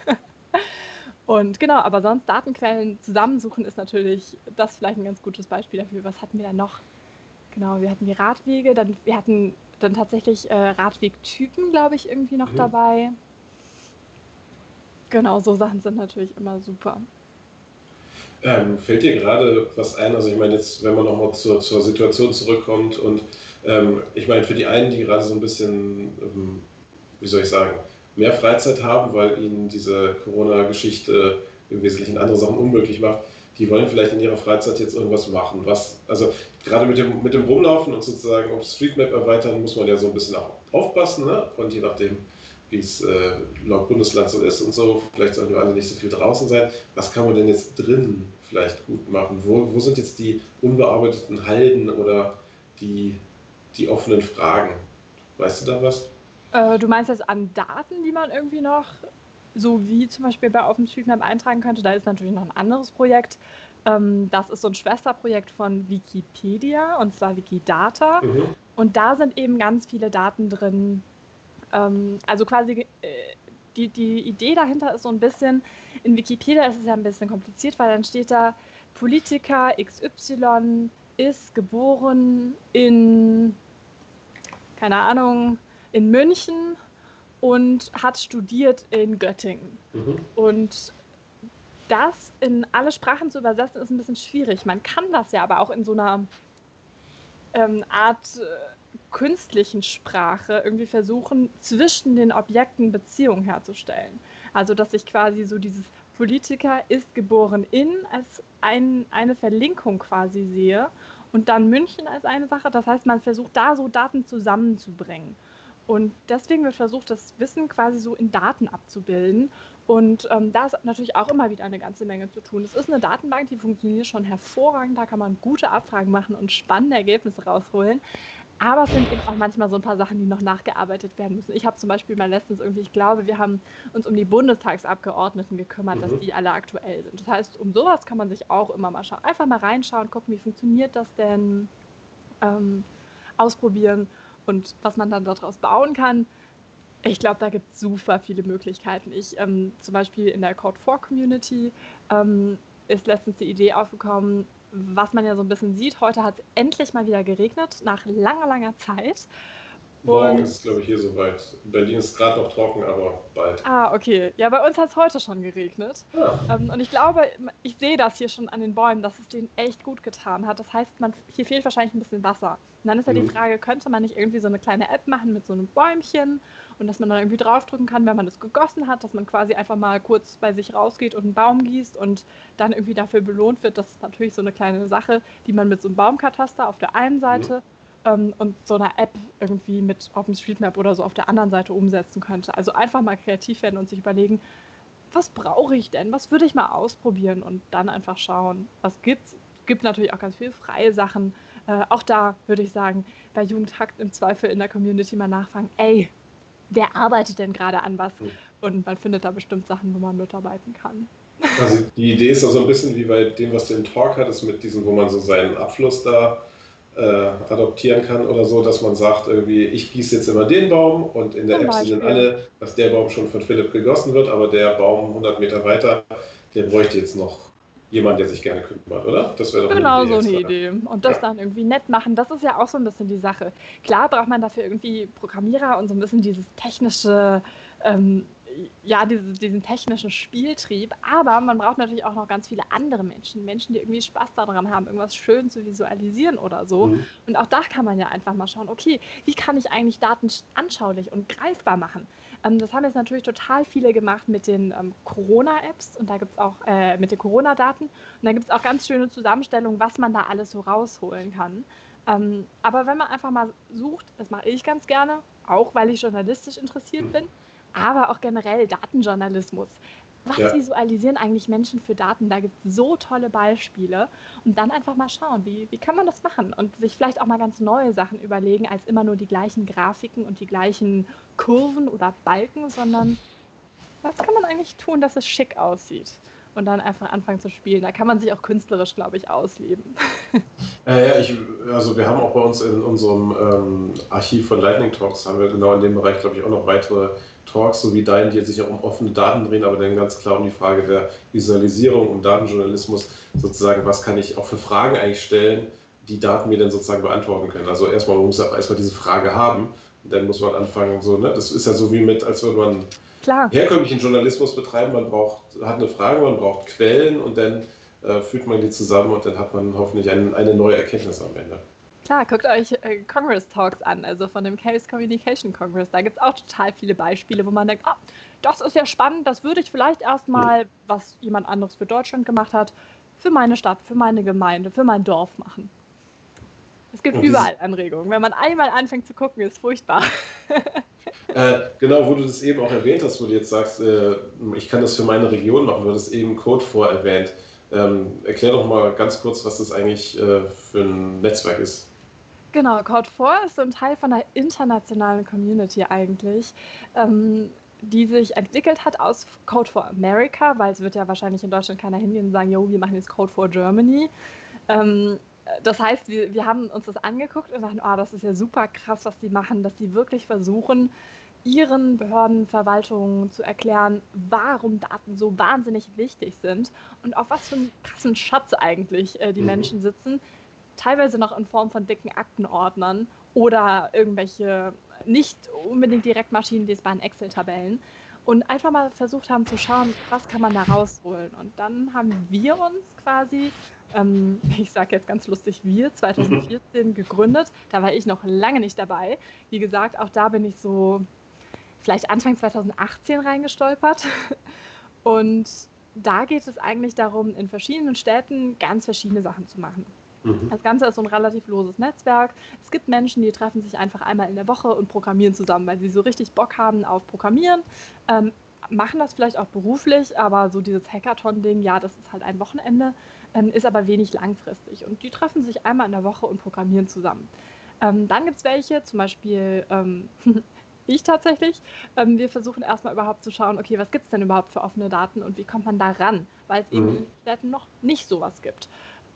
Und genau, aber sonst Datenquellen zusammensuchen ist natürlich das vielleicht ein ganz gutes Beispiel dafür. Was hatten wir da noch? Genau, wir hatten die Radwege, dann wir hatten dann tatsächlich äh, Radwegtypen, glaube ich, irgendwie noch mhm. dabei. Genau, so Sachen sind natürlich immer super. Ähm, fällt dir gerade was ein? Also ich meine jetzt, wenn man nochmal zur, zur Situation zurückkommt und ähm, ich meine für die einen, die gerade so ein bisschen, ähm, wie soll ich sagen, mehr Freizeit haben, weil ihnen diese Corona-Geschichte im Wesentlichen andere Sachen unmöglich macht, die wollen vielleicht in ihrer Freizeit jetzt irgendwas machen. Was, also gerade mit dem, mit dem Rumlaufen und sozusagen auf Streetmap erweitern, muss man ja so ein bisschen auch aufpassen. Ne? Und je nachdem, wie es äh, laut Bundesland so ist und so. Vielleicht sollen wir alle nicht so viel draußen sein. Was kann man denn jetzt drin vielleicht gut machen? Wo, wo sind jetzt die unbearbeiteten Halden oder die, die offenen Fragen? Weißt du da was? Äh, du meinst jetzt an Daten, die man irgendwie noch, so wie zum Beispiel bei OpenStreetMap eintragen könnte? Da ist natürlich noch ein anderes Projekt. Ähm, das ist so ein Schwesterprojekt von Wikipedia und zwar Wikidata. Mhm. Und da sind eben ganz viele Daten drin, ähm, also quasi äh, die, die Idee dahinter ist so ein bisschen, in Wikipedia ist es ja ein bisschen kompliziert, weil dann steht da, Politiker XY ist geboren in, keine Ahnung, in München und hat studiert in Göttingen. Mhm. Und das in alle Sprachen zu übersetzen, ist ein bisschen schwierig. Man kann das ja aber auch in so einer ähm, Art äh, künstlichen Sprache irgendwie versuchen, zwischen den Objekten Beziehungen herzustellen. Also, dass ich quasi so dieses Politiker ist geboren in als ein, eine Verlinkung quasi sehe und dann München als eine Sache. Das heißt, man versucht da so Daten zusammenzubringen. Und deswegen wird versucht, das Wissen quasi so in Daten abzubilden. Und ähm, da ist natürlich auch immer wieder eine ganze Menge zu tun. Es ist eine Datenbank, die funktioniert schon hervorragend. Da kann man gute Abfragen machen und spannende Ergebnisse rausholen. Aber es sind eben auch manchmal so ein paar Sachen, die noch nachgearbeitet werden müssen. Ich habe zum Beispiel mal letztens irgendwie, ich glaube, wir haben uns um die Bundestagsabgeordneten gekümmert, mhm. dass die alle aktuell sind. Das heißt, um sowas kann man sich auch immer mal schauen. Einfach mal reinschauen, gucken, wie funktioniert das denn, ähm, ausprobieren und was man dann daraus bauen kann, ich glaube, da gibt es super viele Möglichkeiten. Ich ähm, zum Beispiel in der Code 4 Community ähm, ist letztens die Idee aufgekommen, was man ja so ein bisschen sieht. Heute hat es endlich mal wieder geregnet, nach langer, langer Zeit. Morgen ist es, glaube ich, hier soweit. Berlin ist gerade noch trocken, aber bald. Ah, okay. Ja, bei uns hat es heute schon geregnet. Ja. Ähm, und ich glaube, ich sehe das hier schon an den Bäumen, dass es denen echt gut getan hat. Das heißt, man, hier fehlt wahrscheinlich ein bisschen Wasser. Und dann ist ja mhm. die Frage, könnte man nicht irgendwie so eine kleine App machen mit so einem Bäumchen und dass man dann irgendwie draufdrücken kann, wenn man es gegossen hat, dass man quasi einfach mal kurz bei sich rausgeht und einen Baum gießt und dann irgendwie dafür belohnt wird. Das ist natürlich so eine kleine Sache, die man mit so einem Baumkataster auf der einen Seite mhm ähm, und so einer App irgendwie mit OpenStreetMap oder so auf der anderen Seite umsetzen könnte. Also einfach mal kreativ werden und sich überlegen, was brauche ich denn? Was würde ich mal ausprobieren und dann einfach schauen, was gibt's? Gibt natürlich auch ganz viele freie Sachen. Äh, auch da würde ich sagen, bei Jugendhackt im Zweifel in der Community mal nachfragen, ey, wer arbeitet denn gerade an was? Und man findet da bestimmt Sachen, wo man mitarbeiten kann. Also die Idee ist auch so ein bisschen wie bei dem, was du im Talk hattest, mit diesem, wo man so seinen Abfluss da äh, adoptieren kann oder so, dass man sagt, irgendwie, ich gieße jetzt immer den Baum und in der App sehen alle, dass der Baum schon von Philipp gegossen wird, aber der Baum 100 Meter weiter, der bräuchte jetzt noch jemand, der sich gerne kümmert, oder? Das wäre doch genau eine so eine Idee. Und das ja. dann irgendwie nett machen, das ist ja auch so ein bisschen die Sache. Klar braucht man dafür irgendwie Programmierer und so ein bisschen dieses technische ähm, ja, diese, diesen technischen Spieltrieb. Aber man braucht natürlich auch noch ganz viele andere Menschen. Menschen, die irgendwie Spaß daran haben, irgendwas schön zu visualisieren oder so. Mhm. Und auch da kann man ja einfach mal schauen, okay, wie kann ich eigentlich Daten anschaulich und greifbar machen? Ähm, das haben jetzt natürlich total viele gemacht mit den ähm, Corona-Apps und da gibt es auch äh, mit den Corona-Daten. Und da gibt es auch ganz schöne Zusammenstellungen, was man da alles so rausholen kann. Ähm, aber wenn man einfach mal sucht, das mache ich ganz gerne, auch weil ich journalistisch interessiert mhm. bin, aber auch generell Datenjournalismus. Was ja. visualisieren eigentlich Menschen für Daten? Da gibt es so tolle Beispiele. Und dann einfach mal schauen, wie, wie kann man das machen? Und sich vielleicht auch mal ganz neue Sachen überlegen, als immer nur die gleichen Grafiken und die gleichen Kurven oder Balken, sondern was kann man eigentlich tun, dass es schick aussieht? Und dann einfach anfangen zu spielen. Da kann man sich auch künstlerisch, glaube ich, ausleben. Äh, ja, ich, also wir haben auch bei uns in unserem ähm, Archiv von Lightning Talks, haben wir genau in dem Bereich, glaube ich, auch noch weitere Talks, so wie dein, die sich auch um offene Daten drehen, aber dann ganz klar um die Frage der Visualisierung, um Datenjournalismus, sozusagen, was kann ich auch für Fragen eigentlich stellen, die Daten mir dann sozusagen beantworten können. Also erstmal, man muss erstmal diese Frage haben, und dann muss man anfangen, so, ne, das ist ja so wie mit, als würde man Klar. herkömmlichen Journalismus betreiben, man braucht, hat eine Frage, man braucht Quellen und dann äh, fügt man die zusammen und dann hat man hoffentlich ein, eine neue Erkenntnis am Ende. Klar, guckt euch äh, Congress Talks an, also von dem Chaos Communication Congress. Da gibt es auch total viele Beispiele, wo man denkt, ah, das ist ja spannend, das würde ich vielleicht erstmal, was jemand anderes für Deutschland gemacht hat, für meine Stadt, für meine Gemeinde, für mein Dorf machen. Es gibt überall Anregungen. Wenn man einmal anfängt zu gucken, ist furchtbar. äh, genau, wo du das eben auch erwähnt hast, wo du jetzt sagst, äh, ich kann das für meine Region machen, du hast eben Code vorerwähnt. Ähm, erklär doch mal ganz kurz, was das eigentlich äh, für ein Netzwerk ist. Genau, Code4 ist so ein Teil von der internationalen Community eigentlich, ähm, die sich entwickelt hat aus Code for America, weil es wird ja wahrscheinlich in Deutschland keiner hingehen und sagen, jo, wir machen jetzt Code for Germany. Ähm, das heißt, wir, wir haben uns das angeguckt und dachten, oh, das ist ja super krass, was die machen, dass die wirklich versuchen, ihren Behörden, Verwaltungen zu erklären, warum Daten so wahnsinnig wichtig sind und auf was für einen krassen Schatz eigentlich äh, die mhm. Menschen sitzen, teilweise noch in Form von dicken Aktenordnern oder irgendwelche nicht unbedingt direkt maschinenlesbaren Excel-Tabellen und einfach mal versucht haben zu schauen, was kann man da rausholen. Und dann haben wir uns quasi, ähm, ich sage jetzt ganz lustig, wir 2014 gegründet. Da war ich noch lange nicht dabei. Wie gesagt, auch da bin ich so vielleicht Anfang 2018 reingestolpert. Und da geht es eigentlich darum, in verschiedenen Städten ganz verschiedene Sachen zu machen. Mhm. Das Ganze ist so ein relativ loses Netzwerk. Es gibt Menschen, die treffen sich einfach einmal in der Woche und programmieren zusammen, weil sie so richtig Bock haben auf Programmieren. Ähm, machen das vielleicht auch beruflich, aber so dieses Hackathon-Ding, ja, das ist halt ein Wochenende, ähm, ist aber wenig langfristig. Und die treffen sich einmal in der Woche und programmieren zusammen. Ähm, dann gibt es welche, zum Beispiel ähm, ich tatsächlich. Ähm, wir versuchen erstmal überhaupt zu schauen, okay, was gibt es denn überhaupt für offene Daten und wie kommt man da ran, weil es mhm. eben in Städten noch nicht sowas gibt.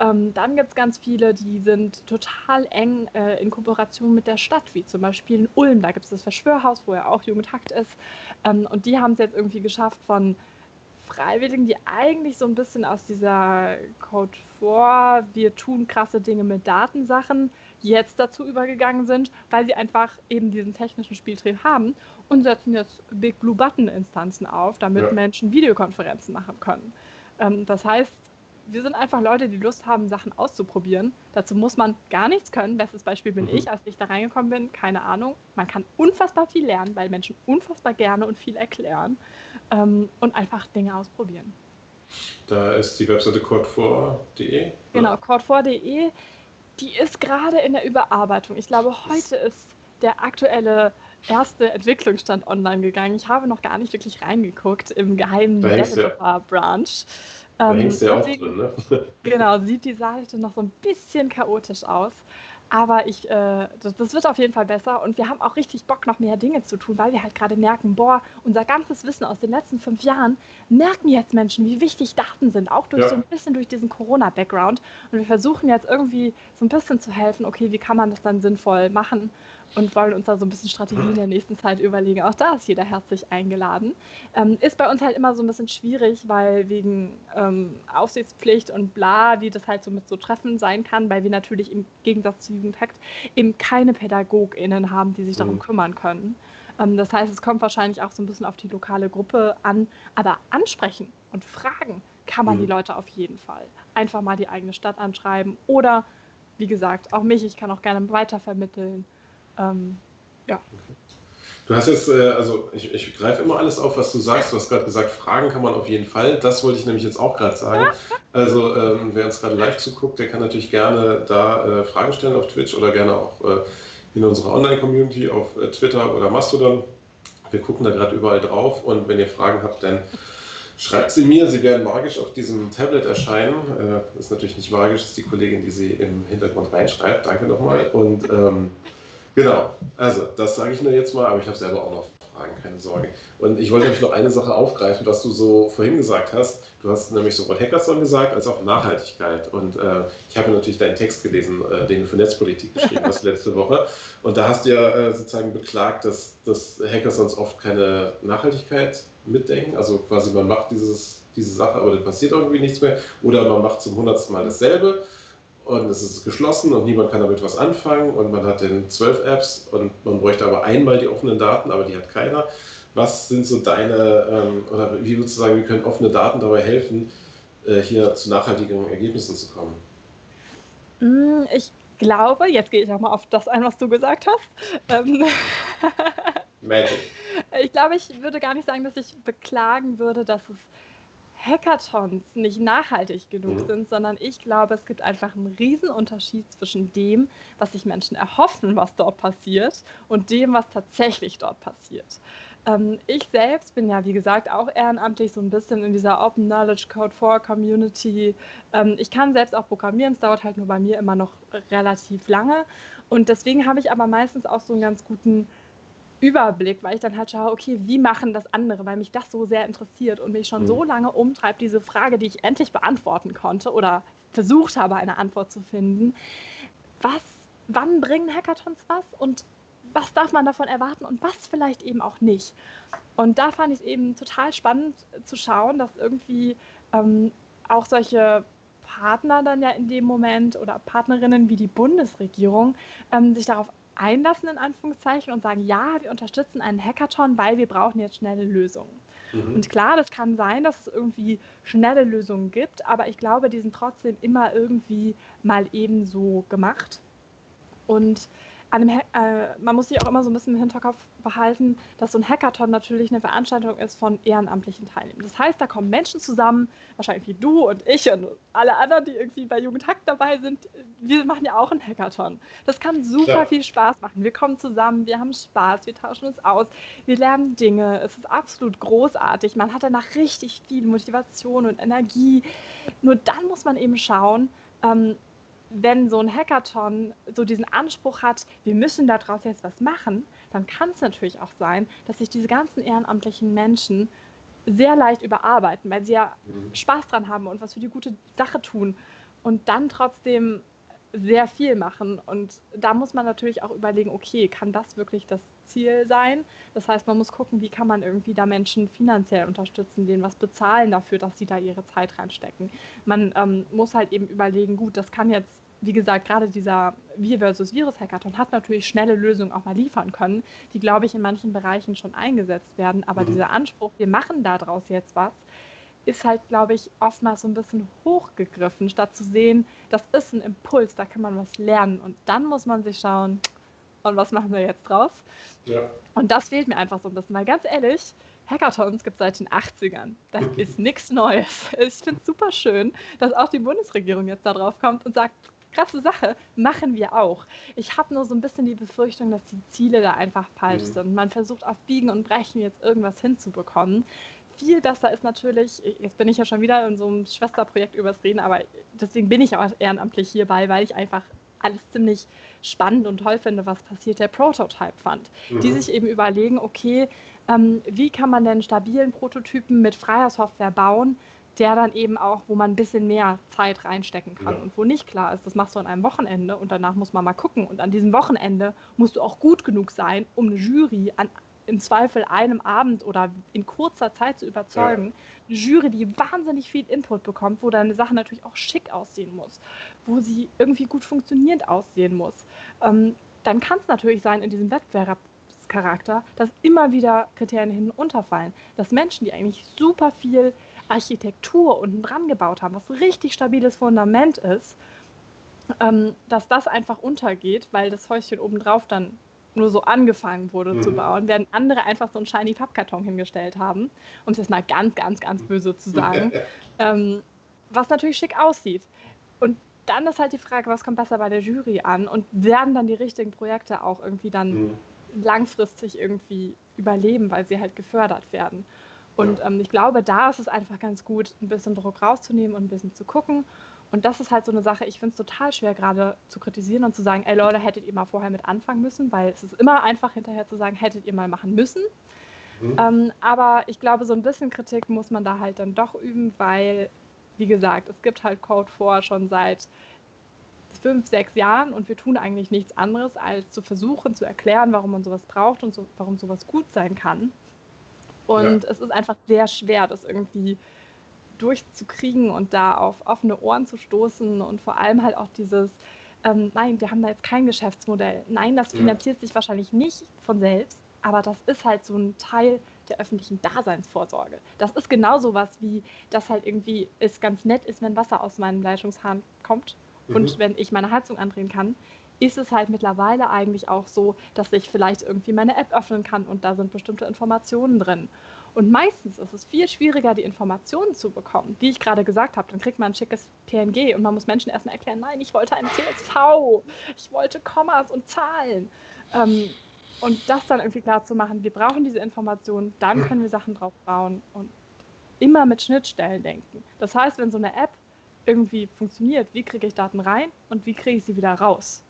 Ähm, dann gibt es ganz viele, die sind total eng äh, in Kooperation mit der Stadt, wie zum Beispiel in Ulm. Da gibt es das Verschwörhaus, wo ja auch Jugendhakt ist. Ähm, und die haben es jetzt irgendwie geschafft, von Freiwilligen, die eigentlich so ein bisschen aus dieser Code vor, wir tun krasse Dinge mit Datensachen, jetzt dazu übergegangen sind, weil sie einfach eben diesen technischen Spieltrieb haben und setzen jetzt Big Blue Button Instanzen auf, damit ja. Menschen Videokonferenzen machen können. Ähm, das heißt, wir sind einfach Leute, die Lust haben, Sachen auszuprobieren. Dazu muss man gar nichts können. Bestes Beispiel bin mhm. ich, als ich da reingekommen bin, keine Ahnung. Man kann unfassbar viel lernen, weil Menschen unfassbar gerne und viel erklären ähm, und einfach Dinge ausprobieren. Da ist die Webseite code4.de. Genau, code4.de. Die ist gerade in der Überarbeitung. Ich glaube, heute ist der aktuelle erste Entwicklungsstand online gegangen. Ich habe noch gar nicht wirklich reingeguckt im geheimen Developer-Branch. Da ähm, hängst du ja auch drin, ne? Genau, sieht die Seite noch so ein bisschen chaotisch aus. Aber ich, äh, das, das, wird auf jeden Fall besser und wir haben auch richtig Bock, noch mehr Dinge zu tun, weil wir halt gerade merken, boah, unser ganzes Wissen aus den letzten fünf Jahren merken jetzt Menschen, wie wichtig Daten sind, auch durch ja. so ein bisschen durch diesen Corona-Background. Und wir versuchen jetzt irgendwie so ein bisschen zu helfen, okay, wie kann man das dann sinnvoll machen und wollen uns da so ein bisschen Strategien in der nächsten Zeit überlegen. Auch da ist jeder herzlich eingeladen. Ähm, ist bei uns halt immer so ein bisschen schwierig, weil wegen ähm, Aufsichtspflicht und bla, wie das halt so mit so Treffen sein kann, weil wir natürlich im Gegensatz zu Jugendhackt eben keine PädagogInnen haben, die sich darum mhm. kümmern können. Ähm, das heißt, es kommt wahrscheinlich auch so ein bisschen auf die lokale Gruppe an, aber ansprechen und fragen kann man mhm. die Leute auf jeden Fall. Einfach mal die eigene Stadt anschreiben oder wie gesagt, auch mich, ich kann auch gerne weitervermitteln. Ähm, ja. Du hast jetzt, äh, also ich, ich greife immer alles auf, was du sagst. Du hast gerade gesagt, Fragen kann man auf jeden Fall. Das wollte ich nämlich jetzt auch gerade sagen. Also ähm, wer uns gerade live zuguckt, der kann natürlich gerne da äh, Fragen stellen auf Twitch oder gerne auch äh, in unserer Online-Community auf äh, Twitter oder Mastodon. Wir gucken da gerade überall drauf und wenn ihr Fragen habt, dann Schreibt sie mir, sie werden magisch auf diesem Tablet erscheinen. Äh, ist natürlich nicht magisch, ist die Kollegin, die sie im Hintergrund reinschreibt. Danke nochmal. Und ähm, genau, also das sage ich nur jetzt mal, aber ich habe selber auch noch Fragen, keine Sorge. Und ich wollte nämlich noch eine Sache aufgreifen, was du so vorhin gesagt hast. Du hast nämlich sowohl Hackathon gesagt, als auch Nachhaltigkeit. Und äh, ich habe natürlich deinen Text gelesen, äh, den du für Netzpolitik geschrieben hast letzte Woche. Und da hast du ja äh, sozusagen beklagt, dass, dass Hackathons oft keine Nachhaltigkeit mitdenken. Also quasi man macht dieses, diese Sache, aber dann passiert irgendwie nichts mehr. Oder man macht zum hundertsten Mal dasselbe und es ist geschlossen und niemand kann damit was anfangen und man hat dann zwölf Apps und man bräuchte aber einmal die offenen Daten, aber die hat keiner. Was sind so deine, ähm, oder wie würdest du sagen, wie können offene Daten dabei helfen, äh, hier zu nachhaltigen Ergebnissen zu kommen? Mm, ich glaube, jetzt gehe ich auch mal auf das ein, was du gesagt hast. Ähm, Magic. Ich glaube, ich würde gar nicht sagen, dass ich beklagen würde, dass es Hackathons nicht nachhaltig genug mhm. sind, sondern ich glaube, es gibt einfach einen Riesenunterschied zwischen dem, was sich Menschen erhoffen, was dort passiert, und dem, was tatsächlich dort passiert. Ähm, ich selbst bin ja, wie gesagt, auch ehrenamtlich so ein bisschen in dieser Open Knowledge Code for Community. Ähm, ich kann selbst auch programmieren, es dauert halt nur bei mir immer noch relativ lange. Und deswegen habe ich aber meistens auch so einen ganz guten Überblick, weil ich dann halt schaue, okay, wie machen das andere, weil mich das so sehr interessiert und mich schon mhm. so lange umtreibt, diese Frage, die ich endlich beantworten konnte oder versucht habe, eine Antwort zu finden. Was, wann bringen Hackathons was und was darf man davon erwarten und was vielleicht eben auch nicht. Und da fand ich es eben total spannend zu schauen, dass irgendwie ähm, auch solche Partner dann ja in dem Moment oder Partnerinnen wie die Bundesregierung ähm, sich darauf einlassen, in Anführungszeichen, und sagen, ja, wir unterstützen einen Hackathon, weil wir brauchen jetzt schnelle Lösungen. Mhm. Und klar, das kann sein, dass es irgendwie schnelle Lösungen gibt, aber ich glaube, die sind trotzdem immer irgendwie mal eben so gemacht. Und einem, äh, man muss sich auch immer so ein bisschen im Hinterkopf behalten, dass so ein Hackathon natürlich eine Veranstaltung ist von ehrenamtlichen Teilnehmern. Das heißt, da kommen Menschen zusammen, wahrscheinlich wie du und ich und alle anderen, die irgendwie bei Jugendhack dabei sind. Wir machen ja auch einen Hackathon. Das kann super ja. viel Spaß machen. Wir kommen zusammen, wir haben Spaß, wir tauschen uns aus, wir lernen Dinge. Es ist absolut großartig. Man hat danach richtig viel Motivation und Energie. Nur dann muss man eben schauen, ähm, wenn so ein Hackathon so diesen Anspruch hat, wir müssen daraus jetzt was machen, dann kann es natürlich auch sein, dass sich diese ganzen ehrenamtlichen Menschen sehr leicht überarbeiten, weil sie ja mhm. Spaß dran haben und was für die gute Sache tun und dann trotzdem sehr viel machen. Und da muss man natürlich auch überlegen, okay, kann das wirklich das Ziel sein? Das heißt, man muss gucken, wie kann man irgendwie da Menschen finanziell unterstützen, denen was bezahlen dafür, dass sie da ihre Zeit reinstecken. Man ähm, muss halt eben überlegen, gut, das kann jetzt wie gesagt, gerade dieser Wir versus Virus Hackathon hat natürlich schnelle Lösungen auch mal liefern können, die, glaube ich, in manchen Bereichen schon eingesetzt werden. Aber mhm. dieser Anspruch, wir machen daraus jetzt was, ist halt, glaube ich, oftmals so ein bisschen hochgegriffen, statt zu sehen, das ist ein Impuls, da kann man was lernen. Und dann muss man sich schauen, und was machen wir jetzt draus? Ja. Und das fehlt mir einfach so ein bisschen, weil ganz ehrlich, Hackathons gibt es seit den 80ern. Das ist nichts Neues. Ich finde es super schön, dass auch die Bundesregierung jetzt da drauf kommt und sagt, krasse Sache, machen wir auch. Ich habe nur so ein bisschen die Befürchtung, dass die Ziele da einfach falsch mhm. sind. Man versucht auf Biegen und Brechen jetzt irgendwas hinzubekommen. Viel besser ist natürlich, jetzt bin ich ja schon wieder in so einem Schwesterprojekt übers Reden, aber deswegen bin ich auch ehrenamtlich hierbei, weil ich einfach alles ziemlich spannend und toll finde, was passiert, der Prototype Fund. Mhm. Die sich eben überlegen, okay, ähm, wie kann man denn stabilen Prototypen mit freier Software bauen, der dann eben auch, wo man ein bisschen mehr Zeit reinstecken kann ja. und wo nicht klar ist, das machst du an einem Wochenende und danach muss man mal gucken. Und an diesem Wochenende musst du auch gut genug sein, um eine Jury an im Zweifel einem Abend oder in kurzer Zeit zu überzeugen. Ja. Eine Jury, die wahnsinnig viel Input bekommt, wo deine Sache natürlich auch schick aussehen muss, wo sie irgendwie gut funktionierend aussehen muss. Ähm, dann kann es natürlich sein, in diesem Wettbewerbscharakter, dass immer wieder Kriterien hin und unterfallen. Dass Menschen, die eigentlich super viel Architektur unten dran gebaut haben, was ein richtig stabiles Fundament ist, ähm, dass das einfach untergeht, weil das Häuschen obendrauf dann nur so angefangen wurde mhm. zu bauen, während andere einfach so einen shiny Pappkarton hingestellt haben, um es jetzt mal ganz, ganz, ganz böse zu sagen, ähm, was natürlich schick aussieht. Und dann ist halt die Frage, was kommt besser bei der Jury an und werden dann die richtigen Projekte auch irgendwie dann mhm. langfristig irgendwie überleben, weil sie halt gefördert werden. Und ähm, ich glaube, da ist es einfach ganz gut, ein bisschen Druck rauszunehmen und ein bisschen zu gucken. Und das ist halt so eine Sache, ich finde es total schwer gerade zu kritisieren und zu sagen, ey Leute, hättet ihr mal vorher mit anfangen müssen, weil es ist immer einfach hinterher zu sagen, hättet ihr mal machen müssen. Mhm. Ähm, aber ich glaube, so ein bisschen Kritik muss man da halt dann doch üben, weil, wie gesagt, es gibt halt Code vor schon seit fünf, sechs Jahren und wir tun eigentlich nichts anderes, als zu versuchen zu erklären, warum man sowas braucht und so, warum sowas gut sein kann. Und ja. es ist einfach sehr schwer, das irgendwie durchzukriegen und da auf offene Ohren zu stoßen und vor allem halt auch dieses, ähm, nein, wir haben da jetzt kein Geschäftsmodell. Nein, das finanziert ja. sich wahrscheinlich nicht von selbst, aber das ist halt so ein Teil der öffentlichen Daseinsvorsorge. Das ist genauso was wie, dass halt irgendwie es ganz nett ist, wenn Wasser aus meinem Leitungshahn kommt mhm. und wenn ich meine Heizung andrehen kann, ist es halt mittlerweile eigentlich auch so, dass ich vielleicht irgendwie meine App öffnen kann und da sind bestimmte Informationen drin. Und meistens ist es viel schwieriger, die Informationen zu bekommen, die ich gerade gesagt habe. Dann kriegt man ein schickes PNG und man muss Menschen erstmal erklären, nein, ich wollte ein CSV, ich wollte Kommas und Zahlen. Ähm, und das dann irgendwie klar zu machen, wir brauchen diese Informationen, dann können wir Sachen drauf bauen und immer mit Schnittstellen denken. Das heißt, wenn so eine App irgendwie funktioniert, wie kriege ich Daten rein und wie kriege ich sie wieder raus?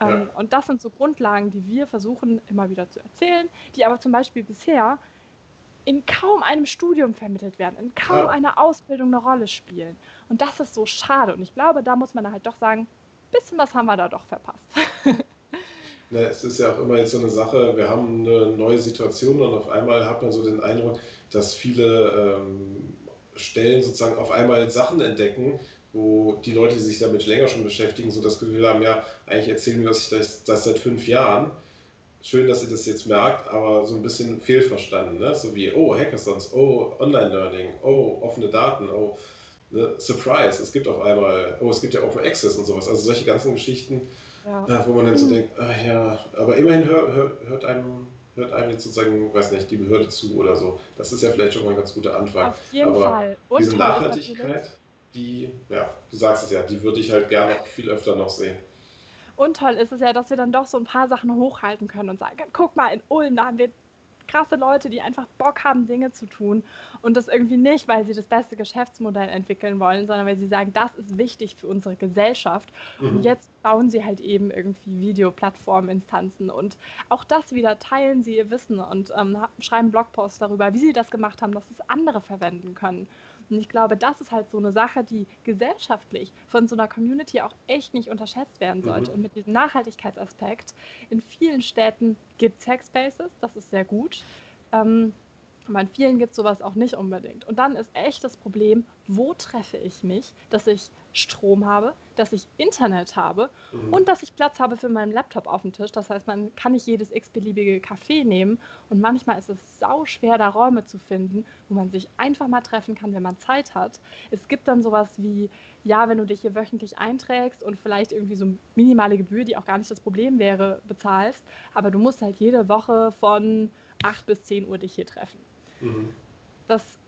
Ähm, ja. Und das sind so Grundlagen, die wir versuchen immer wieder zu erzählen, die aber zum Beispiel bisher in kaum einem Studium vermittelt werden, in kaum ja. einer Ausbildung eine Rolle spielen. Und das ist so schade. Und ich glaube, da muss man halt doch sagen, ein bisschen was haben wir da doch verpasst. Na, es ist ja auch immer jetzt so eine Sache, wir haben eine neue Situation und auf einmal hat man so den Eindruck, dass viele ähm, Stellen sozusagen auf einmal Sachen entdecken, wo die Leute, die sich damit länger schon beschäftigen, so das Gefühl haben, ja, eigentlich erzählen wir das, das seit fünf Jahren schön, dass ihr das jetzt merkt, aber so ein bisschen fehlverstanden. Ne? So wie, oh, Hackathons, oh, Online-Learning, oh, offene Daten, oh, ne? Surprise, es gibt auf einmal, oh, es gibt ja Open Access und sowas. Also solche ganzen Geschichten, ja. äh, wo man dann so denkt, ach ja, aber immerhin hör, hör, hört einem hört einem jetzt sozusagen, weiß nicht, die Behörde zu oder so. Das ist ja vielleicht schon mal ein ganz guter Anfang. Auf jeden aber Fall. Und diese Nachhaltigkeit, die, ja, du sagst es ja, die würde ich halt gerne viel öfter noch sehen. Und toll ist es ja, dass wir dann doch so ein paar Sachen hochhalten können und sagen, guck mal, in Ulm, da haben wir krasse Leute, die einfach Bock haben, Dinge zu tun. Und das irgendwie nicht, weil sie das beste Geschäftsmodell entwickeln wollen, sondern weil sie sagen, das ist wichtig für unsere Gesellschaft. Mhm. Und jetzt bauen sie halt eben irgendwie Videoplattforminstanzen und auch das wieder teilen sie ihr Wissen und ähm, schreiben Blogposts darüber, wie sie das gemacht haben, dass es andere verwenden können. Und ich glaube, das ist halt so eine Sache, die gesellschaftlich von so einer Community auch echt nicht unterschätzt werden sollte. Mhm. Und mit diesem Nachhaltigkeitsaspekt, in vielen Städten gibt es Hackspaces, das ist sehr gut. Ähm, aber in vielen gibt es sowas auch nicht unbedingt. Und dann ist echt das Problem, wo treffe ich mich, dass ich Strom habe, dass ich Internet habe mhm. und dass ich Platz habe für meinen Laptop auf dem Tisch. Das heißt, man kann nicht jedes x-beliebige Café nehmen. Und manchmal ist es sau schwer, da Räume zu finden, wo man sich einfach mal treffen kann, wenn man Zeit hat. Es gibt dann sowas wie, ja, wenn du dich hier wöchentlich einträgst und vielleicht irgendwie so minimale Gebühr, die auch gar nicht das Problem wäre, bezahlst. Aber du musst halt jede Woche von 8 bis 10 Uhr dich hier treffen. Mhm. Das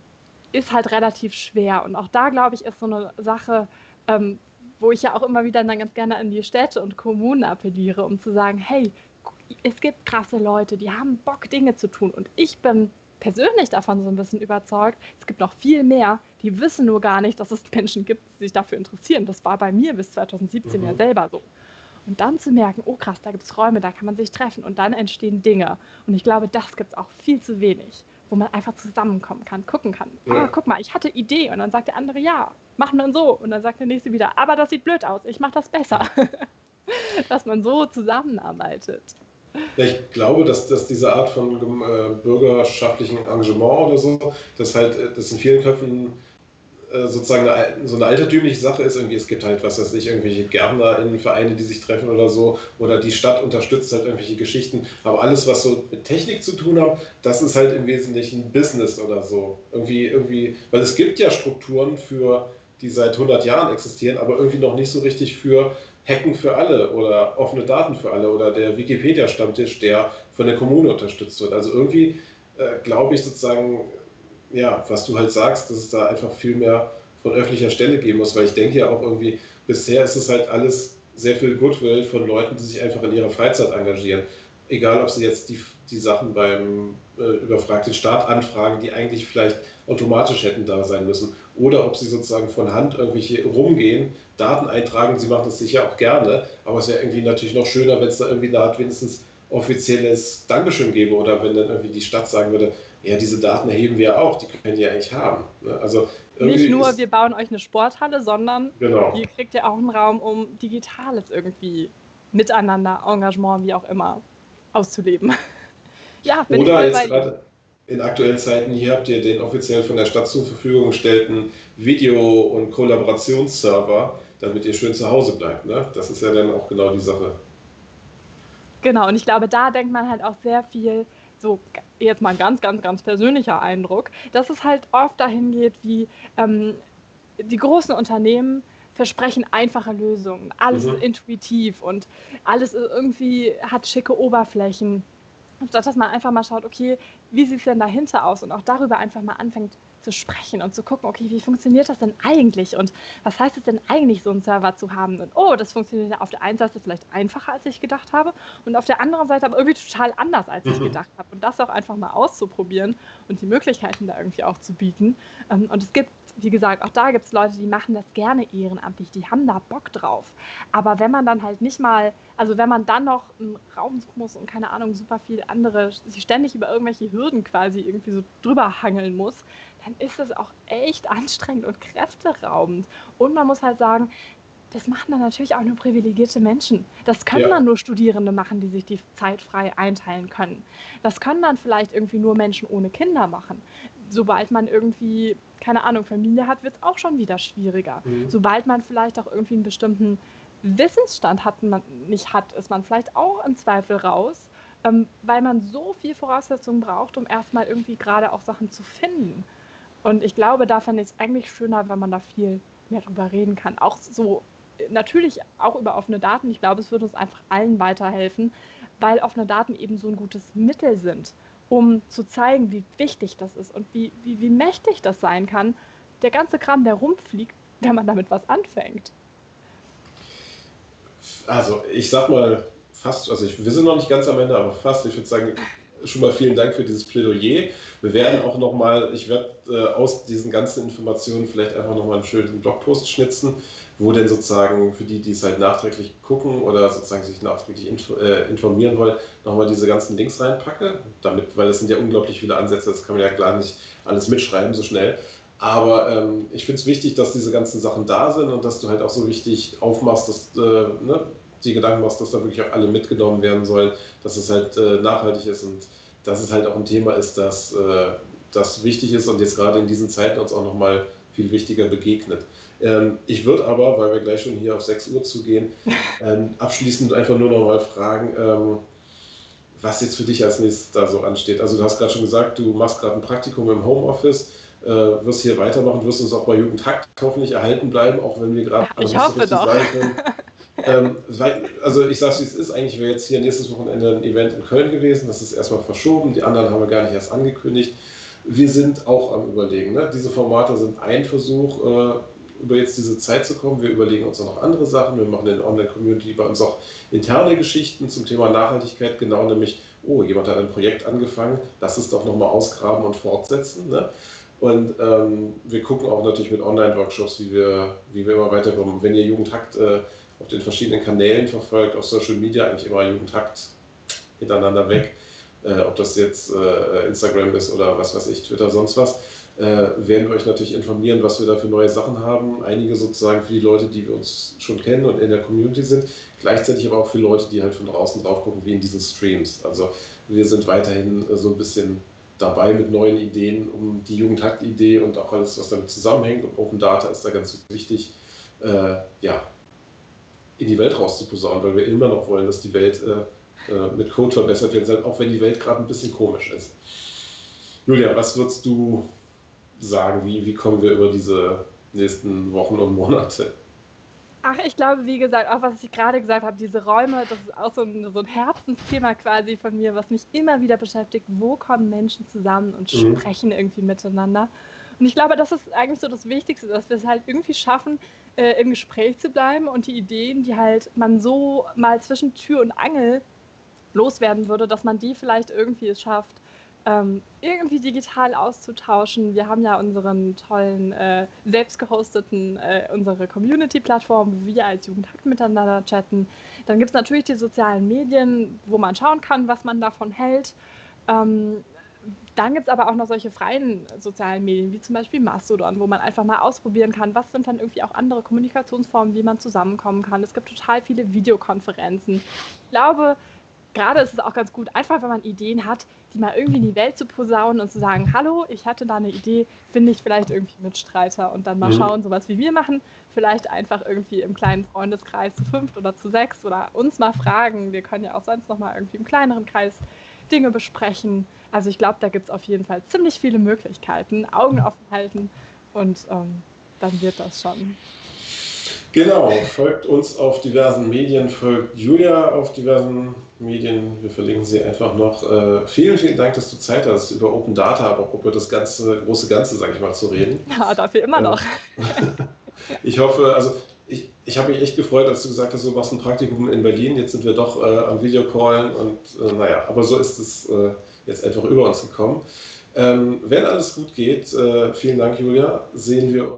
ist halt relativ schwer. Und auch da, glaube ich, ist so eine Sache, ähm, wo ich ja auch immer wieder dann ganz gerne an die Städte und Kommunen appelliere, um zu sagen, hey, es gibt krasse Leute, die haben Bock, Dinge zu tun. Und ich bin persönlich davon so ein bisschen überzeugt, es gibt noch viel mehr, die wissen nur gar nicht, dass es Menschen gibt, die sich dafür interessieren. Das war bei mir bis 2017 mhm. ja selber so. Und dann zu merken, oh krass, da gibt es Räume, da kann man sich treffen und dann entstehen Dinge. Und ich glaube, das gibt es auch viel zu wenig wo man einfach zusammenkommen kann, gucken kann. Ja. Oh, guck mal, ich hatte Idee und dann sagt der andere ja, machen wir so und dann sagt der nächste wieder, aber das sieht blöd aus, ich mache das besser. dass man so zusammenarbeitet. Ja, ich glaube, dass, dass diese Art von äh, bürgerschaftlichem Engagement oder so, dass halt äh, das in vielen Köpfen sozusagen eine, so eine altertümliche Sache ist. Irgendwie, es gibt halt, was weiß ich, irgendwelche Gärtnerinnenvereine, die sich treffen oder so, oder die Stadt unterstützt halt irgendwelche Geschichten. Aber alles, was so mit Technik zu tun hat, das ist halt im Wesentlichen Business oder so. Irgendwie, irgendwie, weil es gibt ja Strukturen für die seit 100 Jahren existieren, aber irgendwie noch nicht so richtig für Hacken für alle oder offene Daten für alle oder der Wikipedia-Stammtisch, der von der Kommune unterstützt wird. Also irgendwie äh, glaube ich sozusagen, ja, was du halt sagst, dass es da einfach viel mehr von öffentlicher Stelle geben muss, weil ich denke ja auch irgendwie, bisher ist es halt alles sehr viel Goodwill von Leuten, die sich einfach in ihrer Freizeit engagieren. Egal, ob sie jetzt die, die Sachen beim äh, überfragten Staat anfragen, die eigentlich vielleicht automatisch hätten da sein müssen. Oder ob sie sozusagen von Hand irgendwelche rumgehen, Daten eintragen, sie machen das sicher auch gerne, aber es wäre irgendwie natürlich noch schöner, wenn es da irgendwie eine Art wenigstens offizielles Dankeschön gäbe oder wenn dann irgendwie die Stadt sagen würde, ja, diese Daten erheben wir auch, die können die eigentlich haben. Ne? Also nicht nur, wir bauen euch eine Sporthalle, sondern genau. ihr kriegt ja auch einen Raum, um Digitales irgendwie miteinander, Engagement, wie auch immer, auszuleben. ja, bin Oder jetzt gerade in aktuellen Zeiten, hier habt ihr den offiziell von der Stadt zur Verfügung gestellten Video- und Kollaborationsserver, damit ihr schön zu Hause bleibt. Ne? Das ist ja dann auch genau die Sache. Genau, und ich glaube, da denkt man halt auch sehr viel, so jetzt mal ein ganz, ganz, ganz persönlicher Eindruck, dass es halt oft dahin geht, wie ähm, die großen Unternehmen versprechen einfache Lösungen, alles mhm. intuitiv und alles irgendwie hat schicke Oberflächen. Statt dass man einfach mal schaut, okay, wie sieht es denn dahinter aus und auch darüber einfach mal anfängt zu sprechen und zu gucken, okay, wie funktioniert das denn eigentlich und was heißt es denn eigentlich, so einen Server zu haben? Und oh, das funktioniert auf der einen Seite vielleicht einfacher, als ich gedacht habe und auf der anderen Seite aber irgendwie total anders, als ich mhm. gedacht habe. Und das auch einfach mal auszuprobieren und die Möglichkeiten da irgendwie auch zu bieten. Ähm, und es gibt wie gesagt, auch da gibt es Leute, die machen das gerne ehrenamtlich, die haben da Bock drauf. Aber wenn man dann halt nicht mal, also wenn man dann noch einen Raum suchen muss und keine Ahnung, super viel andere, sich ständig über irgendwelche Hürden quasi irgendwie so drüber hangeln muss, dann ist das auch echt anstrengend und kräfteraubend. Und man muss halt sagen, das machen dann natürlich auch nur privilegierte Menschen. Das können ja. dann nur Studierende machen, die sich die Zeit frei einteilen können. Das können dann vielleicht irgendwie nur Menschen ohne Kinder machen. Sobald man irgendwie, keine Ahnung, Familie hat, wird es auch schon wieder schwieriger. Mhm. Sobald man vielleicht auch irgendwie einen bestimmten Wissensstand hat, man nicht hat, ist man vielleicht auch im Zweifel raus, ähm, weil man so viel Voraussetzungen braucht, um erstmal irgendwie gerade auch Sachen zu finden. Und ich glaube, da fände ich es eigentlich schöner, wenn man da viel mehr drüber reden kann. Auch so natürlich auch über offene Daten. Ich glaube, es würde uns einfach allen weiterhelfen, weil offene Daten eben so ein gutes Mittel sind, um zu zeigen, wie wichtig das ist und wie, wie, wie mächtig das sein kann. Der ganze Kram, der rumfliegt, wenn man damit was anfängt. Also ich sag mal fast, also ich, wir sind noch nicht ganz am Ende, aber fast, ich würde sagen, schon mal vielen Dank für dieses Plädoyer. Wir werden auch noch mal, ich werde äh, aus diesen ganzen Informationen vielleicht einfach noch mal einen schönen Blogpost schnitzen, wo denn sozusagen für die, die es halt nachträglich gucken oder sozusagen sich nachträglich äh, informieren wollen, noch mal diese ganzen Links reinpacke, damit, weil es sind ja unglaublich viele Ansätze, das kann man ja klar nicht alles mitschreiben so schnell. Aber ähm, ich finde es wichtig, dass diese ganzen Sachen da sind und dass du halt auch so wichtig aufmachst, dass äh, ne, die Gedanken machst, dass da wirklich auch alle mitgenommen werden sollen, dass es halt äh, nachhaltig ist und dass es halt auch ein Thema ist, das, äh, das wichtig ist und jetzt gerade in diesen Zeiten uns auch nochmal viel wichtiger begegnet. Ähm, ich würde aber, weil wir gleich schon hier auf 6 Uhr zugehen, ähm, abschließend einfach nur noch mal fragen, ähm, was jetzt für dich als nächstes da so ansteht. Also du hast gerade schon gesagt, du machst gerade ein Praktikum im Homeoffice, äh, wirst hier weitermachen, wirst uns auch bei Jugendhakt hoffentlich erhalten bleiben, auch wenn wir gerade... Ich hoffe doch. ähm, also ich sage es, wie es ist, eigentlich wäre jetzt hier nächstes Wochenende ein Event in Köln gewesen, das ist erstmal verschoben, die anderen haben wir gar nicht erst angekündigt. Wir sind auch am Überlegen. Ne? Diese Formate sind ein Versuch, äh, über jetzt diese Zeit zu kommen. Wir überlegen uns auch noch andere Sachen. Wir machen in der Online-Community bei uns auch interne Geschichten zum Thema Nachhaltigkeit, genau nämlich, oh, jemand hat ein Projekt angefangen, lass es doch nochmal ausgraben und fortsetzen. Ne? Und ähm, wir gucken auch natürlich mit Online-Workshops, wie wir, wie wir immer weiterkommen. Wenn ihr Jugendhakt äh, auf den verschiedenen Kanälen verfolgt, auf Social Media eigentlich immer Jugendhakt hintereinander weg, äh, ob das jetzt äh, Instagram ist oder was weiß ich, Twitter, sonst was, äh, werden wir euch natürlich informieren, was wir da für neue Sachen haben. Einige sozusagen für die Leute, die wir uns schon kennen und in der Community sind, gleichzeitig aber auch für Leute, die halt von draußen drauf gucken, wie in diesen Streams. Also wir sind weiterhin äh, so ein bisschen dabei mit neuen Ideen, um die Jugendhakt-Idee und auch alles, was damit zusammenhängt. Und Open Data ist da ganz wichtig, äh, ja, in die Welt rauszuposaunen, weil wir immer noch wollen, dass die Welt äh, äh mit Code verbessert wird, auch wenn die Welt gerade ein bisschen komisch ist. Julia, was würdest du sagen? Wie, wie kommen wir über diese nächsten Wochen und Monate? Ach, ich glaube, wie gesagt, auch was ich gerade gesagt habe, diese Räume, das ist auch so ein, so ein Herzensthema quasi von mir, was mich immer wieder beschäftigt. Wo kommen Menschen zusammen und mhm. sprechen irgendwie miteinander? Und ich glaube, das ist eigentlich so das Wichtigste, dass wir es halt irgendwie schaffen, äh, im Gespräch zu bleiben und die Ideen, die halt man so mal zwischen Tür und Angel loswerden würde, dass man die vielleicht irgendwie es schafft, ähm, irgendwie digital auszutauschen. Wir haben ja unseren tollen, äh, selbst gehosteten, äh, unsere Community-Plattform, wo wir als Jugendhakt miteinander chatten. Dann gibt es natürlich die sozialen Medien, wo man schauen kann, was man davon hält. Ähm, dann gibt es aber auch noch solche freien sozialen Medien, wie zum Beispiel Mastodon, wo man einfach mal ausprobieren kann, was sind dann irgendwie auch andere Kommunikationsformen, wie man zusammenkommen kann. Es gibt total viele Videokonferenzen. Ich glaube, gerade ist es auch ganz gut, einfach wenn man Ideen hat, die mal irgendwie in die Welt zu posaunen und zu sagen, hallo, ich hatte da eine Idee, finde ich vielleicht irgendwie Mitstreiter und dann mal mhm. schauen, sowas wie wir machen, vielleicht einfach irgendwie im kleinen Freundeskreis zu fünft oder zu sechs oder uns mal fragen. Wir können ja auch sonst noch mal irgendwie im kleineren Kreis Dinge besprechen. Also ich glaube, da gibt es auf jeden Fall ziemlich viele Möglichkeiten. Augen offen halten und ähm, dann wird das schon. Genau, folgt uns auf diversen Medien, folgt Julia auf diversen Medien. Wir verlinken sie einfach noch. Äh, vielen, vielen Dank, dass du Zeit hast, über Open Data, aber auch über das ganze, große Ganze, sage ich mal, zu reden. Ja, dafür immer noch. ich hoffe, also ich, ich habe mich echt gefreut, als du gesagt hast, du machst ein Praktikum in Berlin. Jetzt sind wir doch äh, am Videocallen und äh, naja, aber so ist es äh, jetzt einfach über uns gekommen. Ähm, wenn alles gut geht, äh, vielen Dank, Julia, sehen wir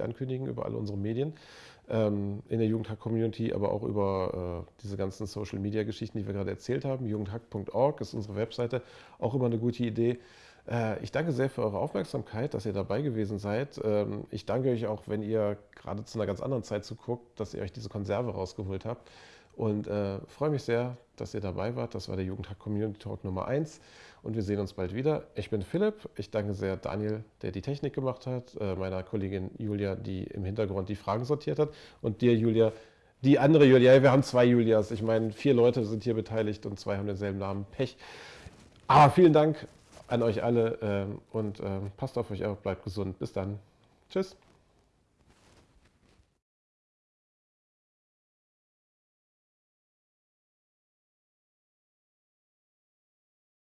ankündigen über alle unsere Medien ähm, in der Jugendhack-Community, aber auch über äh, diese ganzen Social-Media-Geschichten, die wir gerade erzählt haben. Jugendhack.org ist unsere Webseite, auch immer eine gute Idee. Äh, ich danke sehr für eure Aufmerksamkeit, dass ihr dabei gewesen seid. Ähm, ich danke euch auch, wenn ihr gerade zu einer ganz anderen Zeit zuguckt, dass ihr euch diese Konserve rausgeholt habt. Und äh, freue mich sehr, dass ihr dabei wart. Das war der Jugendhack Community Talk Nummer 1 und wir sehen uns bald wieder. Ich bin Philipp. Ich danke sehr Daniel, der die Technik gemacht hat, äh, meiner Kollegin Julia, die im Hintergrund die Fragen sortiert hat und dir, Julia, die andere Julia. Wir haben zwei Julias. Ich meine, vier Leute sind hier beteiligt und zwei haben denselben Namen. Pech. Aber vielen Dank an euch alle äh, und äh, passt auf euch auf, bleibt gesund. Bis dann. Tschüss.